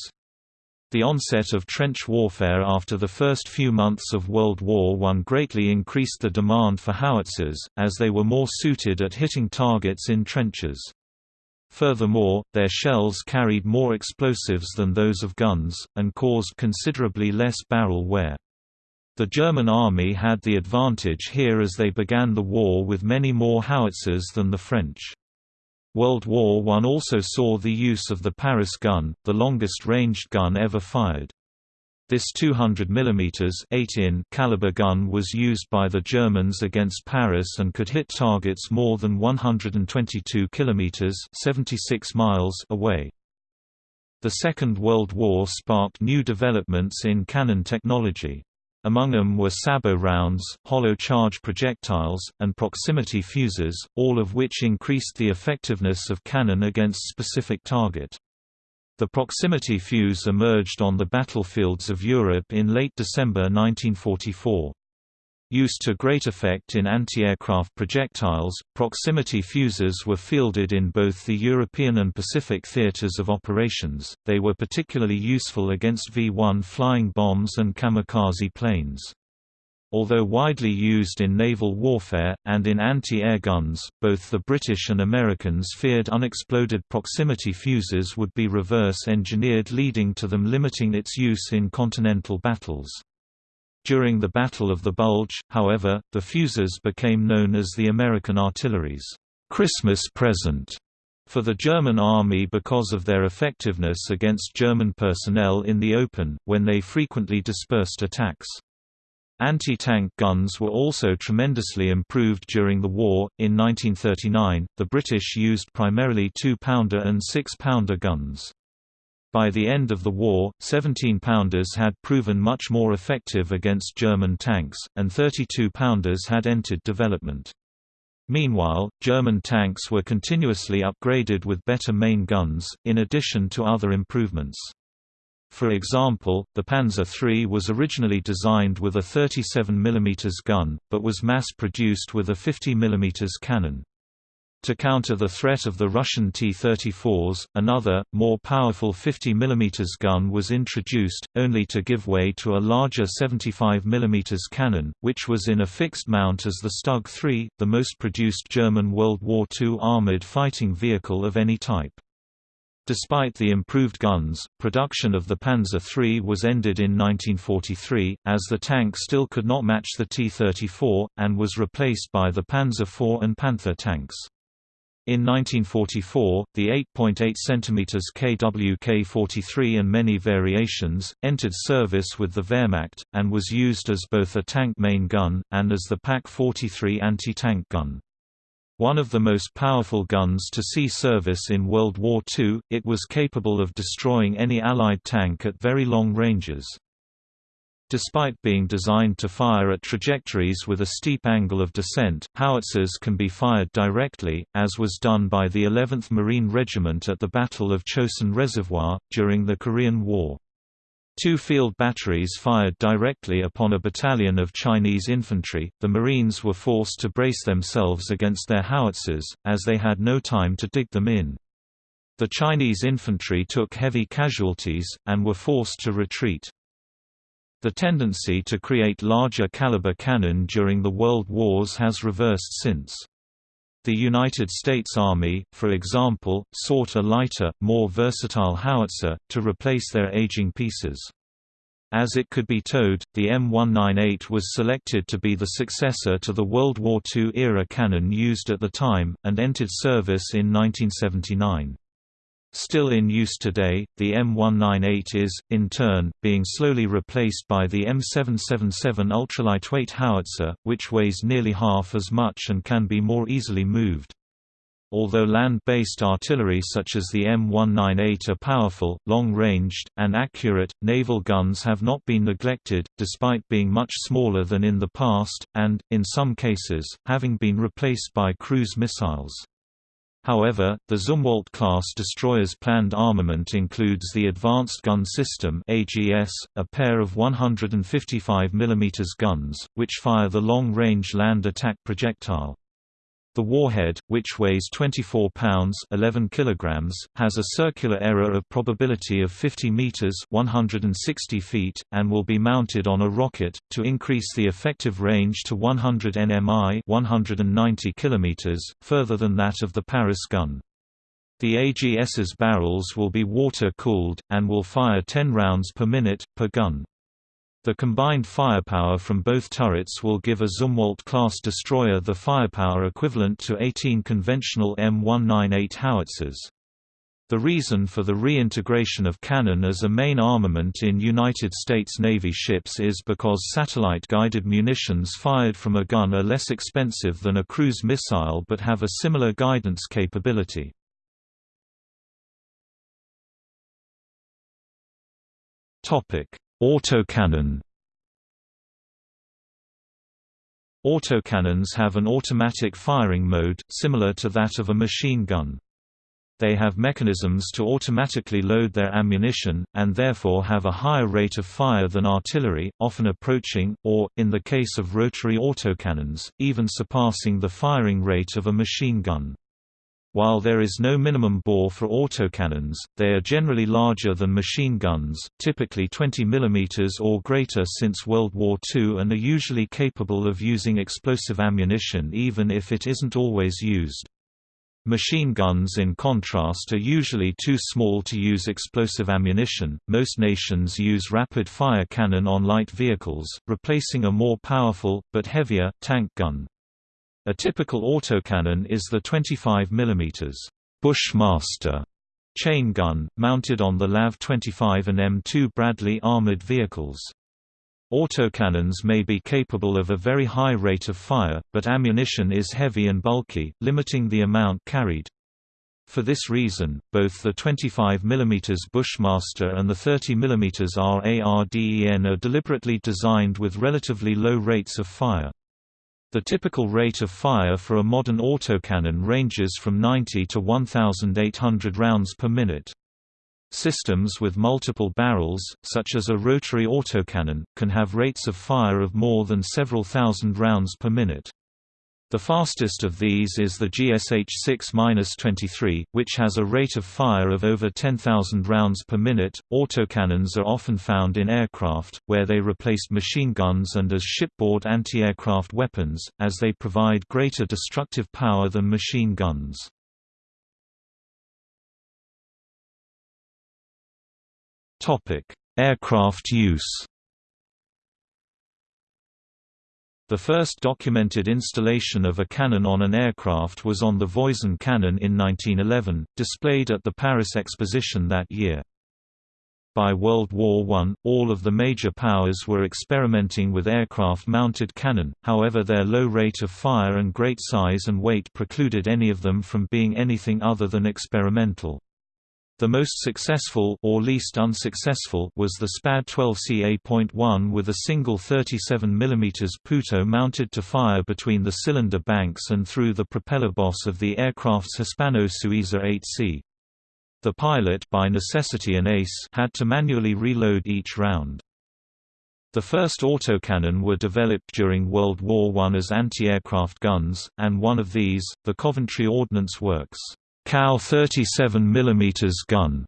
The onset of trench warfare after the first few months of World War I greatly increased the demand for howitzers, as they were more suited at hitting targets in trenches. Furthermore, their shells carried more explosives than those of guns, and caused considerably less barrel wear. The German army had the advantage here as they began the war with many more howitzers than the French. World War I also saw the use of the Paris gun, the longest-ranged gun ever fired. This 200 mm 8 caliber gun was used by the Germans against Paris and could hit targets more than 122 km 76 miles away. The Second World War sparked new developments in cannon technology. Among them were sabot rounds, hollow charge projectiles, and proximity fuses, all of which increased the effectiveness of cannon against specific target. The proximity fuse emerged on the battlefields of Europe in late December 1944. Used to great effect in anti-aircraft projectiles, proximity fuses were fielded in both the European and Pacific theaters of operations, they were particularly useful against V-1 flying bombs and kamikaze planes. Although widely used in naval warfare, and in anti-air guns, both the British and Americans feared unexploded proximity fuses would be reverse-engineered leading to them limiting its use in continental battles. During the Battle of the Bulge, however, the fuses became known as the American artillery's Christmas present for the German army because of their effectiveness against German personnel in the open, when they frequently dispersed attacks. Anti-tank guns were also tremendously improved during the war. In 1939, the British used primarily 2-pounder and 6-pounder guns. By the end of the war, 17-pounders had proven much more effective against German tanks, and 32-pounders had entered development. Meanwhile, German tanks were continuously upgraded with better main guns, in addition to other improvements. For example, the Panzer III was originally designed with a 37 mm gun, but was mass-produced with a 50 mm cannon. To counter the threat of the Russian T-34s, another, more powerful 50 mm gun was introduced, only to give way to a larger 75 mm cannon, which was in a fixed mount as the Stug III, the most produced German World War II armoured fighting vehicle of any type. Despite the improved guns, production of the Panzer III was ended in 1943, as the tank still could not match the T-34, and was replaced by the Panzer IV and Panther tanks. In 1944, the 8.8 cm KWK-43 and many variations, entered service with the Wehrmacht, and was used as both a tank main gun, and as the PaK-43 anti-tank gun. One of the most powerful guns to see service in World War II, it was capable of destroying any Allied tank at very long ranges. Despite being designed to fire at trajectories with a steep angle of descent, howitzers can be fired directly, as was done by the 11th Marine Regiment at the Battle of Chosin Reservoir, during the Korean War. Two field batteries fired directly upon a battalion of Chinese infantry. The Marines were forced to brace themselves against their howitzers, as they had no time to dig them in. The Chinese infantry took heavy casualties, and were forced to retreat. The tendency to create larger caliber cannon during the World Wars has reversed since. The United States Army, for example, sought a lighter, more versatile howitzer, to replace their aging pieces. As it could be towed, the M198 was selected to be the successor to the World War II-era cannon used at the time, and entered service in 1979. Still in use today, the M198 is, in turn, being slowly replaced by the M777 ultralightweight howitzer, which weighs nearly half as much and can be more easily moved. Although land-based artillery such as the M198 are powerful, long-ranged, and accurate, naval guns have not been neglected, despite being much smaller than in the past, and, in some cases, having been replaced by cruise missiles. However, the Zumwalt-class destroyer's planned armament includes the Advanced Gun System AGS, a pair of 155 mm guns, which fire the long-range land attack projectile. The warhead, which weighs 24 pounds 11 kilograms, has a circular error of probability of 50 meters 160 feet, and will be mounted on a rocket, to increase the effective range to 100 nmi 190 kilometers, further than that of the Paris gun. The AGS's barrels will be water-cooled, and will fire 10 rounds per minute, per gun. The combined firepower from both turrets will give a Zumwalt-class destroyer the firepower equivalent to 18 conventional M198 howitzers. The reason for the reintegration of cannon as a main armament in United States Navy ships is because satellite-guided munitions fired from a gun are less expensive than a cruise missile but have a similar guidance capability. Autocannon Autocannons have an automatic firing mode, similar to that of a machine gun. They have mechanisms to automatically load their ammunition, and therefore have a higher rate of fire than artillery, often approaching, or, in the case of rotary autocannons, even surpassing the firing rate of a machine gun. While there is no minimum bore for autocannons, they are generally larger than machine guns, typically 20 mm or greater since World War II and are usually capable of using explosive ammunition even if it isn't always used. Machine guns in contrast are usually too small to use explosive ammunition. Most nations use rapid fire cannon on light vehicles, replacing a more powerful, but heavier, tank gun. A typical autocannon is the 25 mm Bushmaster chain gun, mounted on the LAV-25 and M2 Bradley armored vehicles. Autocannons may be capable of a very high rate of fire, but ammunition is heavy and bulky, limiting the amount carried. For this reason, both the 25 mm Bushmaster and the 30 mm RARDEN are deliberately designed with relatively low rates of fire. The typical rate of fire for a modern autocannon ranges from 90 to 1,800 rounds per minute. Systems with multiple barrels, such as a rotary autocannon, can have rates of fire of more than several thousand rounds per minute. The fastest of these is the GSH-6-23, which has a rate of fire of over 10,000 rounds per minute. Autocannons are often found in aircraft, where they replaced machine guns and as shipboard anti-aircraft weapons, as they provide greater destructive power than machine guns. Topic: Aircraft use. The first documented installation of a cannon on an aircraft was on the Voisin cannon in 1911, displayed at the Paris Exposition that year. By World War I, all of the major powers were experimenting with aircraft-mounted cannon, however their low rate of fire and great size and weight precluded any of them from being anything other than experimental. The most successful or least unsuccessful was the SPAD 12CA.1 with a single 37 mm Puteaux mounted to fire between the cylinder banks and through the propeller boss of the aircraft's Hispano-Suiza 8C. The pilot by necessity an ace had to manually reload each round. The first autocannon were developed during World War I as anti-aircraft guns, and one of these, the Coventry Ordnance Works Cow 37 mm gun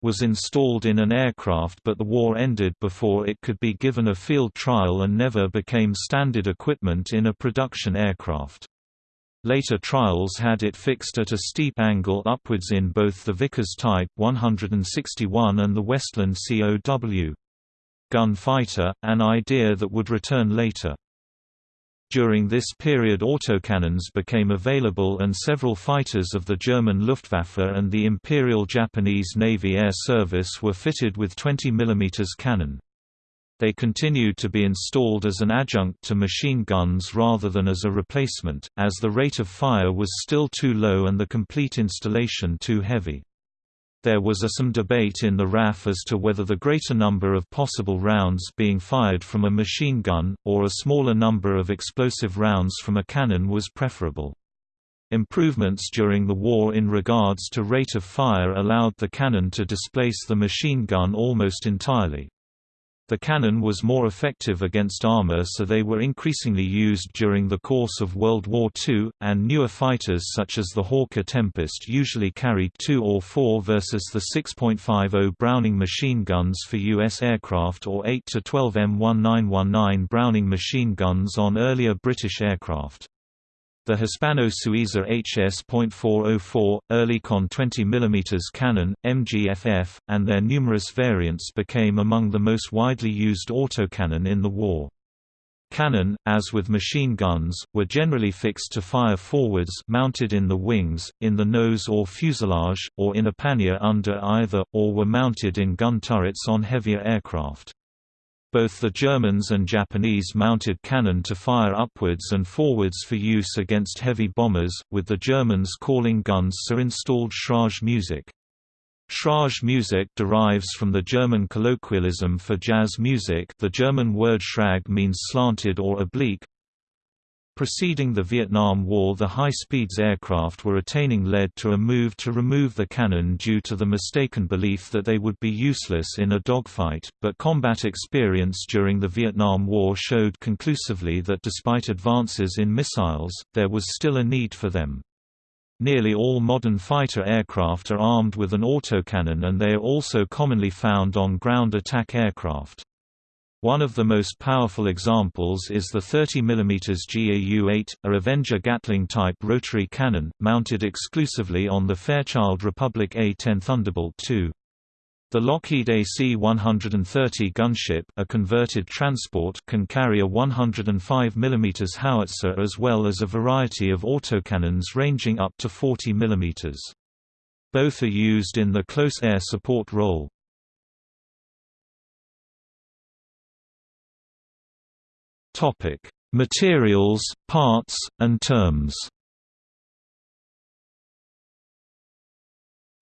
was installed in an aircraft but the war ended before it could be given a field trial and never became standard equipment in a production aircraft. Later trials had it fixed at a steep angle upwards in both the Vickers Type 161 and the Westland COW. Gun fighter, an idea that would return later. During this period autocannons became available and several fighters of the German Luftwaffe and the Imperial Japanese Navy Air Service were fitted with 20 mm cannon. They continued to be installed as an adjunct to machine guns rather than as a replacement, as the rate of fire was still too low and the complete installation too heavy. There was a some debate in the RAF as to whether the greater number of possible rounds being fired from a machine gun, or a smaller number of explosive rounds from a cannon was preferable. Improvements during the war in regards to rate of fire allowed the cannon to displace the machine gun almost entirely. The cannon was more effective against armor so they were increasingly used during the course of World War II, and newer fighters such as the Hawker Tempest usually carried 2 or 4 versus the 6.50 Browning machine guns for U.S. aircraft or 8 to 12 M1919 Browning machine guns on earlier British aircraft. The Hispano-Suiza HS.404, Oerlikon 20 mm cannon, MGFF, and their numerous variants became among the most widely used autocannon in the war. Cannon, as with machine guns, were generally fixed to fire forwards mounted in the wings, in the nose or fuselage, or in a pannier under either, or were mounted in gun turrets on heavier aircraft. Both the Germans and Japanese mounted cannon to fire upwards and forwards for use against heavy bombers, with the Germans calling guns so installed Schräge music. Schräge music derives from the German colloquialism for jazz music the German word Schräg means slanted or oblique, Preceding the Vietnam War the high-speeds aircraft were attaining led to a move to remove the cannon due to the mistaken belief that they would be useless in a dogfight, but combat experience during the Vietnam War showed conclusively that despite advances in missiles, there was still a need for them. Nearly all modern fighter aircraft are armed with an autocannon and they are also commonly found on ground attack aircraft. One of the most powerful examples is the 30 mm GAU-8, a Avenger Gatling-type rotary cannon, mounted exclusively on the Fairchild Republic A-10 Thunderbolt II. The Lockheed AC-130 gunship a converted transport can carry a 105 mm howitzer as well as a variety of autocannons ranging up to 40 mm. Both are used in the close air support role. Topic: Materials, parts, and terms.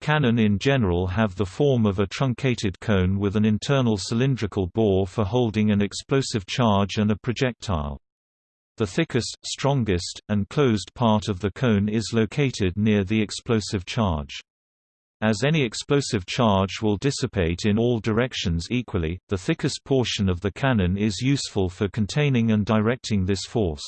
Cannon in general have the form of a truncated cone with an internal cylindrical bore for holding an explosive charge and a projectile. The thickest, strongest, and closed part of the cone is located near the explosive charge. As any explosive charge will dissipate in all directions equally, the thickest portion of the cannon is useful for containing and directing this force.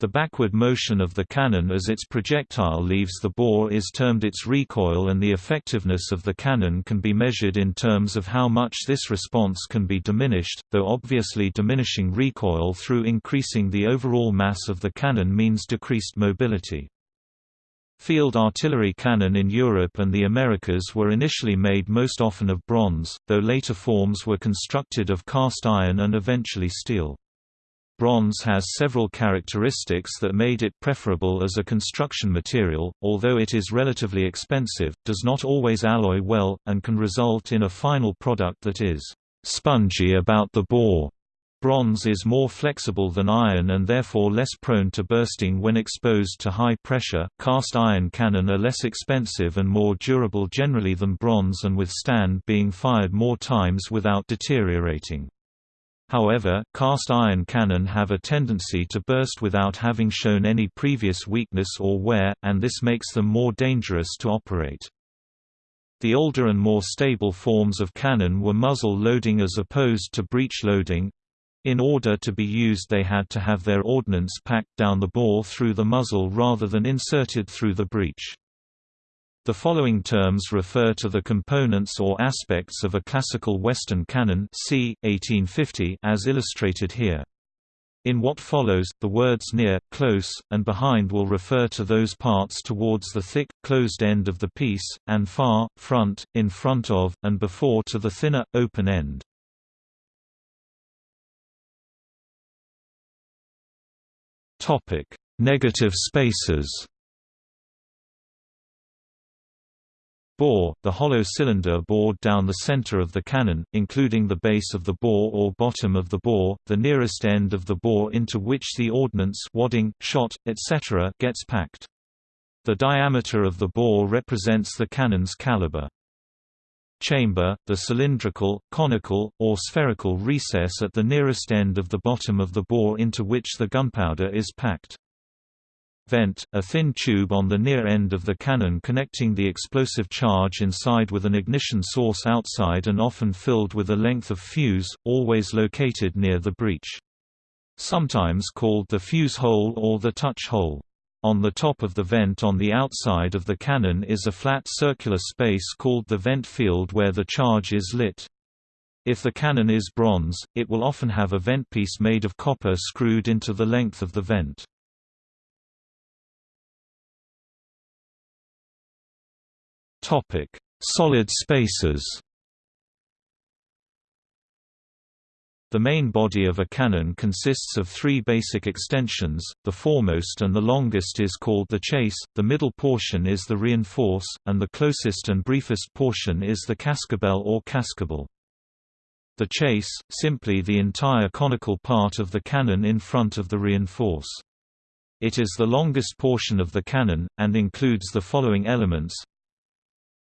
The backward motion of the cannon as its projectile leaves the bore is termed its recoil and the effectiveness of the cannon can be measured in terms of how much this response can be diminished, though obviously diminishing recoil through increasing the overall mass of the cannon means decreased mobility. Field artillery cannon in Europe and the Americas were initially made most often of bronze, though later forms were constructed of cast iron and eventually steel. Bronze has several characteristics that made it preferable as a construction material, although it is relatively expensive, does not always alloy well, and can result in a final product that is spongy about the bore. Bronze is more flexible than iron and therefore less prone to bursting when exposed to high pressure. Cast iron cannon are less expensive and more durable generally than bronze and withstand being fired more times without deteriorating. However, cast iron cannon have a tendency to burst without having shown any previous weakness or wear, and this makes them more dangerous to operate. The older and more stable forms of cannon were muzzle loading as opposed to breech loading, in order to be used they had to have their ordnance packed down the bore through the muzzle rather than inserted through the breech. The following terms refer to the components or aspects of a classical Western cannon c. 1850 as illustrated here. In what follows, the words near, close, and behind will refer to those parts towards the thick, closed end of the piece, and far, front, in front of, and before to the thinner, open end. Negative spaces Bore, the hollow cylinder bored down the center of the cannon, including the base of the bore or bottom of the bore, the nearest end of the bore into which the ordnance wadding, shot, etc. gets packed. The diameter of the bore represents the cannon's caliber. Chamber, the cylindrical, conical, or spherical recess at the nearest end of the bottom of the bore into which the gunpowder is packed. Vent, a thin tube on the near end of the cannon connecting the explosive charge inside with an ignition source outside and often filled with a length of fuse, always located near the breech. Sometimes called the fuse hole or the touch hole. On the top of the vent on the outside of the cannon is a flat circular space called the vent field where the charge is lit. If the cannon is bronze, it will often have a vent piece made of copper screwed into the length of the vent. Topic: Solid spaces. The main body of a cannon consists of three basic extensions, the foremost and the longest is called the chase, the middle portion is the reinforce, and the closest and briefest portion is the cascabel or cascable. The chase, simply the entire conical part of the cannon in front of the reinforce. It is the longest portion of the cannon, and includes the following elements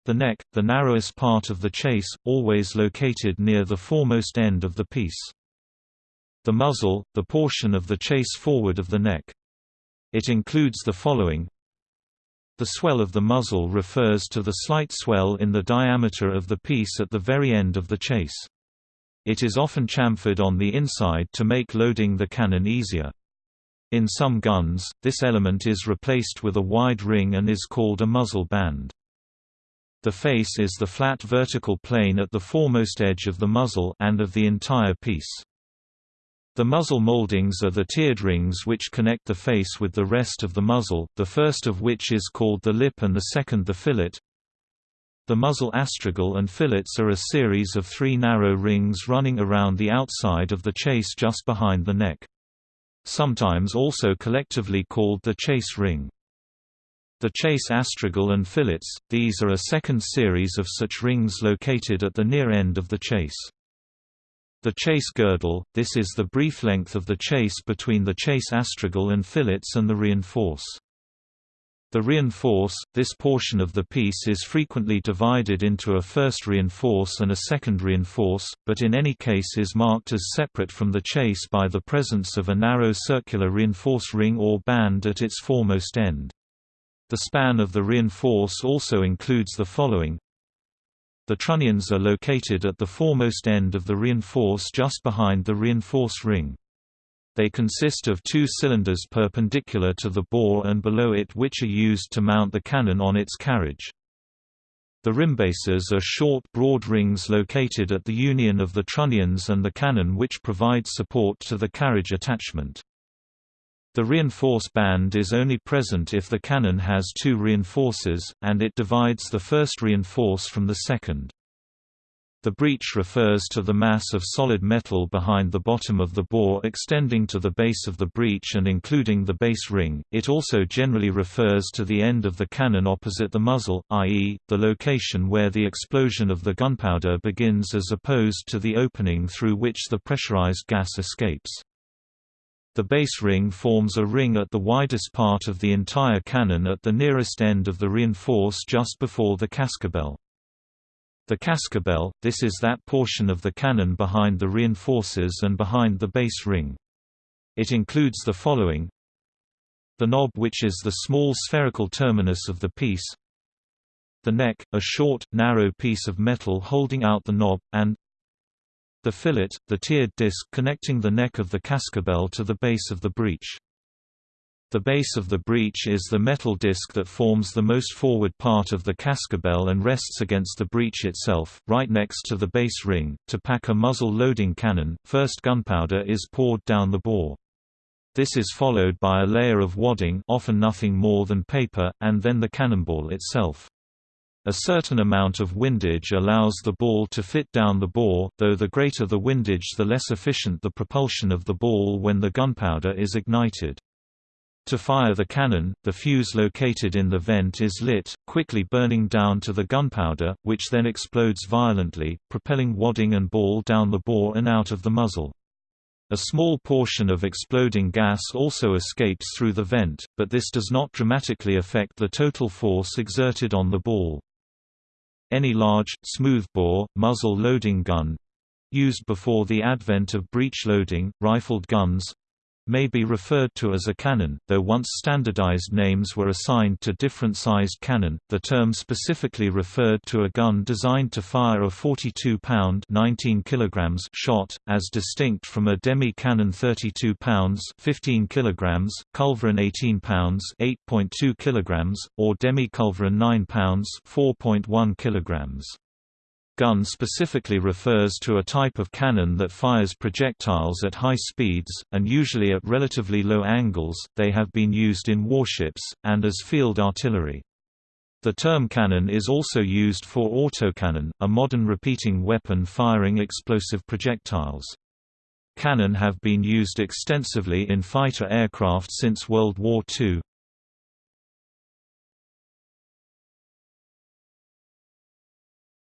the neck, the narrowest part of the chase, always located near the foremost end of the piece. The muzzle, the portion of the chase forward of the neck. It includes the following The swell of the muzzle refers to the slight swell in the diameter of the piece at the very end of the chase. It is often chamfered on the inside to make loading the cannon easier. In some guns, this element is replaced with a wide ring and is called a muzzle band. The face is the flat vertical plane at the foremost edge of the muzzle and of the entire piece. The muzzle moldings are the tiered rings which connect the face with the rest of the muzzle, the first of which is called the lip and the second the fillet. The muzzle astragal and fillets are a series of three narrow rings running around the outside of the chase just behind the neck. Sometimes also collectively called the chase ring. The chase astragal and fillets, these are a second series of such rings located at the near end of the chase. The chase girdle, this is the brief length of the chase between the chase astragal and fillets and the reinforce. The reinforce, this portion of the piece is frequently divided into a first reinforce and a second reinforce, but in any case is marked as separate from the chase by the presence of a narrow circular reinforce ring or band at its foremost end. The span of the reinforce also includes the following The trunnions are located at the foremost end of the reinforce just behind the reinforce ring. They consist of two cylinders perpendicular to the bore and below it which are used to mount the cannon on its carriage. The rimbases are short broad rings located at the union of the trunnions and the cannon which provide support to the carriage attachment. The reinforce band is only present if the cannon has two reinforces, and it divides the first reinforce from the second. The breech refers to the mass of solid metal behind the bottom of the bore extending to the base of the breech and including the base ring. It also generally refers to the end of the cannon opposite the muzzle, i.e., the location where the explosion of the gunpowder begins as opposed to the opening through which the pressurized gas escapes. The base ring forms a ring at the widest part of the entire cannon at the nearest end of the reinforce just before the cascabel. The cascabel, this is that portion of the cannon behind the reinforces and behind the base ring. It includes the following The knob which is the small spherical terminus of the piece The neck, a short, narrow piece of metal holding out the knob, and the fillet, the tiered disc connecting the neck of the cascabel to the base of the breech. The base of the breech is the metal disc that forms the most forward part of the cascabel and rests against the breech itself, right next to the base ring. To pack a muzzle loading cannon, first gunpowder is poured down the bore. This is followed by a layer of wadding often nothing more than paper, and then the cannonball itself. A certain amount of windage allows the ball to fit down the bore, though the greater the windage the less efficient the propulsion of the ball when the gunpowder is ignited. To fire the cannon, the fuse located in the vent is lit, quickly burning down to the gunpowder, which then explodes violently, propelling wadding and ball down the bore and out of the muzzle. A small portion of exploding gas also escapes through the vent, but this does not dramatically affect the total force exerted on the ball. Any large, smoothbore, muzzle loading gun used before the advent of breech loading, rifled guns, may be referred to as a cannon, though once standardized names were assigned to different sized cannon. The term specifically referred to a gun designed to fire a 42-pound (19 kilograms) shot, as distinct from a demi-cannon 32 pounds (15 kilograms), culverin 18 pounds (8.2 kilograms), or demi-culverin 9 pounds (4.1 kilograms). Gun specifically refers to a type of cannon that fires projectiles at high speeds, and usually at relatively low angles. They have been used in warships, and as field artillery. The term cannon is also used for autocannon, a modern repeating weapon firing explosive projectiles. Cannon have been used extensively in fighter aircraft since World War II.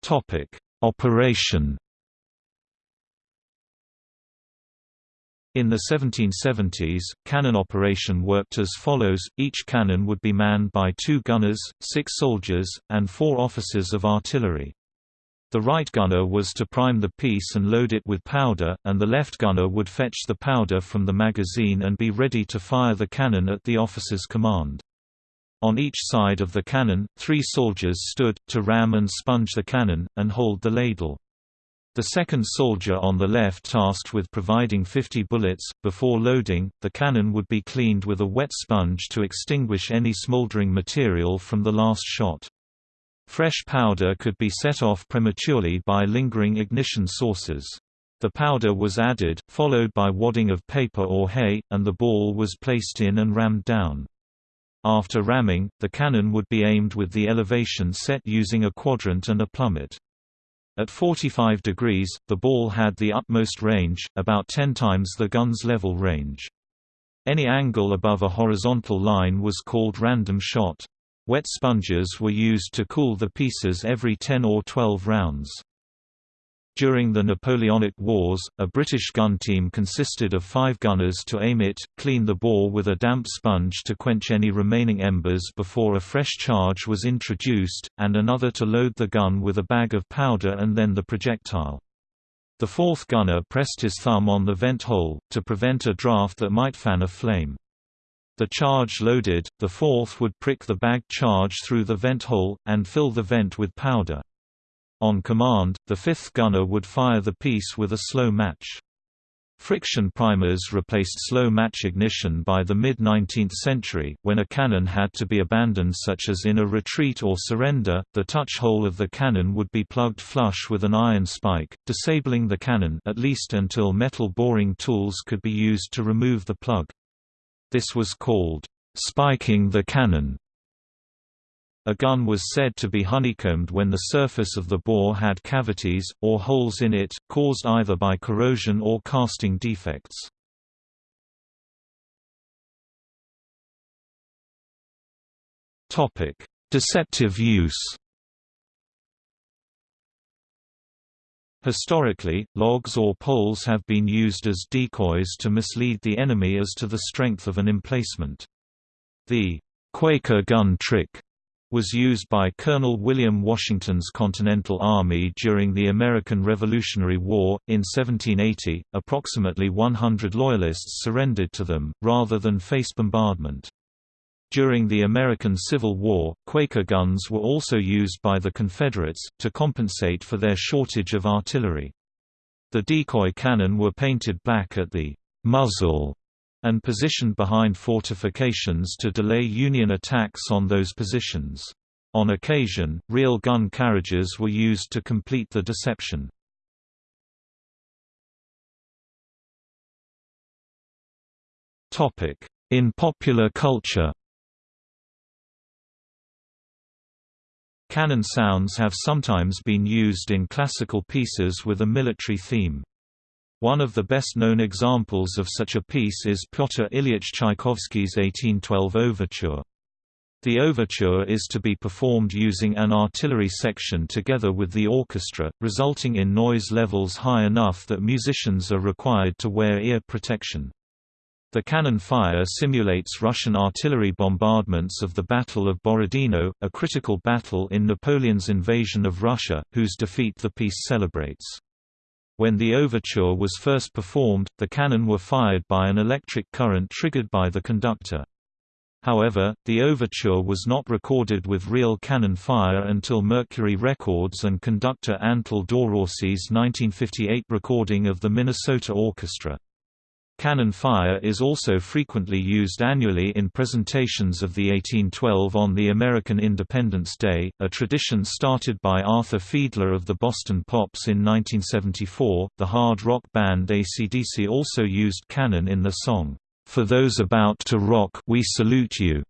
Topic: Operation. In the 1770s, cannon operation worked as follows, each cannon would be manned by two gunners, six soldiers, and four officers of artillery. The right gunner was to prime the piece and load it with powder, and the left gunner would fetch the powder from the magazine and be ready to fire the cannon at the officer's command. On each side of the cannon, three soldiers stood, to ram and sponge the cannon, and hold the ladle. The second soldier on the left tasked with providing 50 bullets. Before loading, the cannon would be cleaned with a wet sponge to extinguish any smoldering material from the last shot. Fresh powder could be set off prematurely by lingering ignition sources. The powder was added, followed by wadding of paper or hay, and the ball was placed in and rammed down. After ramming, the cannon would be aimed with the elevation set using a quadrant and a plummet. At 45 degrees, the ball had the utmost range, about 10 times the gun's level range. Any angle above a horizontal line was called random shot. Wet sponges were used to cool the pieces every 10 or 12 rounds. During the Napoleonic Wars, a British gun team consisted of five gunners to aim it, clean the bore with a damp sponge to quench any remaining embers before a fresh charge was introduced, and another to load the gun with a bag of powder and then the projectile. The fourth gunner pressed his thumb on the vent hole, to prevent a draft that might fan a flame. The charge loaded, the fourth would prick the bag charge through the vent hole, and fill the vent with powder. On command, the fifth gunner would fire the piece with a slow match. Friction primers replaced slow match ignition by the mid-19th century, when a cannon had to be abandoned such as in a retreat or surrender, the touch hole of the cannon would be plugged flush with an iron spike, disabling the cannon at least until metal boring tools could be used to remove the plug. This was called, "...spiking the cannon", a gun was said to be honeycombed when the surface of the bore had cavities, or holes in it, caused either by corrosion or casting defects. Deceptive use Historically, logs or poles have been used as decoys to mislead the enemy as to the strength of an emplacement. The Quaker gun trick was used by Colonel William Washington's Continental Army during the American Revolutionary War. In 1780, approximately 100 Loyalists surrendered to them, rather than face bombardment. During the American Civil War, Quaker guns were also used by the Confederates, to compensate for their shortage of artillery. The decoy cannon were painted black at the muzzle and positioned behind fortifications to delay Union attacks on those positions. On occasion, real gun carriages were used to complete the deception. In popular culture Cannon sounds have sometimes been used in classical pieces with a military theme. One of the best-known examples of such a piece is Pyotr Ilyich Tchaikovsky's 1812 overture. The overture is to be performed using an artillery section together with the orchestra, resulting in noise levels high enough that musicians are required to wear ear protection. The cannon fire simulates Russian artillery bombardments of the Battle of Borodino, a critical battle in Napoleon's invasion of Russia, whose defeat the piece celebrates. When the overture was first performed, the cannon were fired by an electric current triggered by the conductor. However, the overture was not recorded with real cannon fire until Mercury Records and conductor Antal Doráti's 1958 recording of the Minnesota Orchestra. Cannon fire is also frequently used annually in presentations of the 1812 on the American Independence Day, a tradition started by Arthur Fiedler of the Boston Pops in 1974. The hard rock band AC/DC also used cannon in the song, For Those About to Rock We Salute You,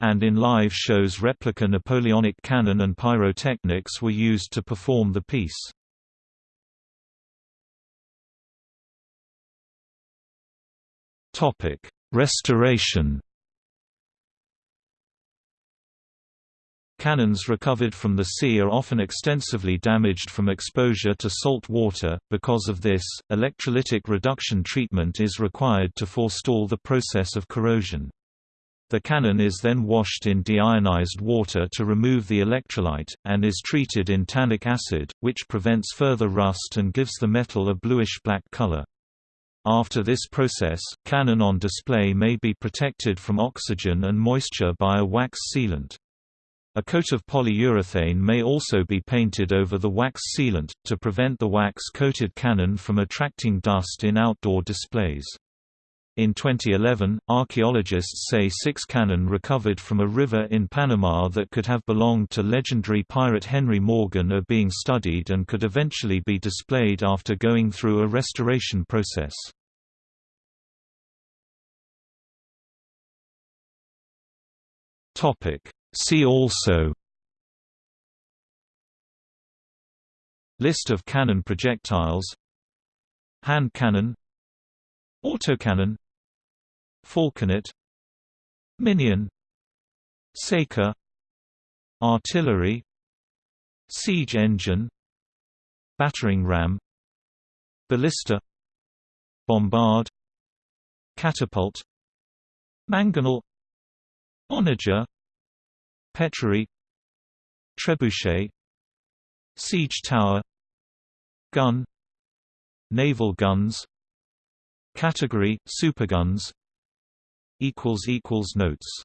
and in live shows replica Napoleonic cannon and pyrotechnics were used to perform the piece. Topic: Restoration. Cannons recovered from the sea are often extensively damaged from exposure to salt water, because of this, electrolytic reduction treatment is required to forestall the process of corrosion. The cannon is then washed in deionized water to remove the electrolyte, and is treated in tannic acid, which prevents further rust and gives the metal a bluish-black color. After this process, cannon on display may be protected from oxygen and moisture by a wax sealant. A coat of polyurethane may also be painted over the wax sealant, to prevent the wax-coated cannon from attracting dust in outdoor displays. In 2011, archaeologists say six cannon recovered from a river in Panama that could have belonged to legendary pirate Henry Morgan are being studied and could eventually be displayed after going through a restoration process. See also. List of cannon projectiles. Hand cannon. Autocannon Falconet. Minion. Saker Artillery. Siege engine. Battering ram. Ballista. Bombard. Catapult. Mangonel Onager Petrary Trebuchet Siege tower Gun Naval guns Category – Superguns Notes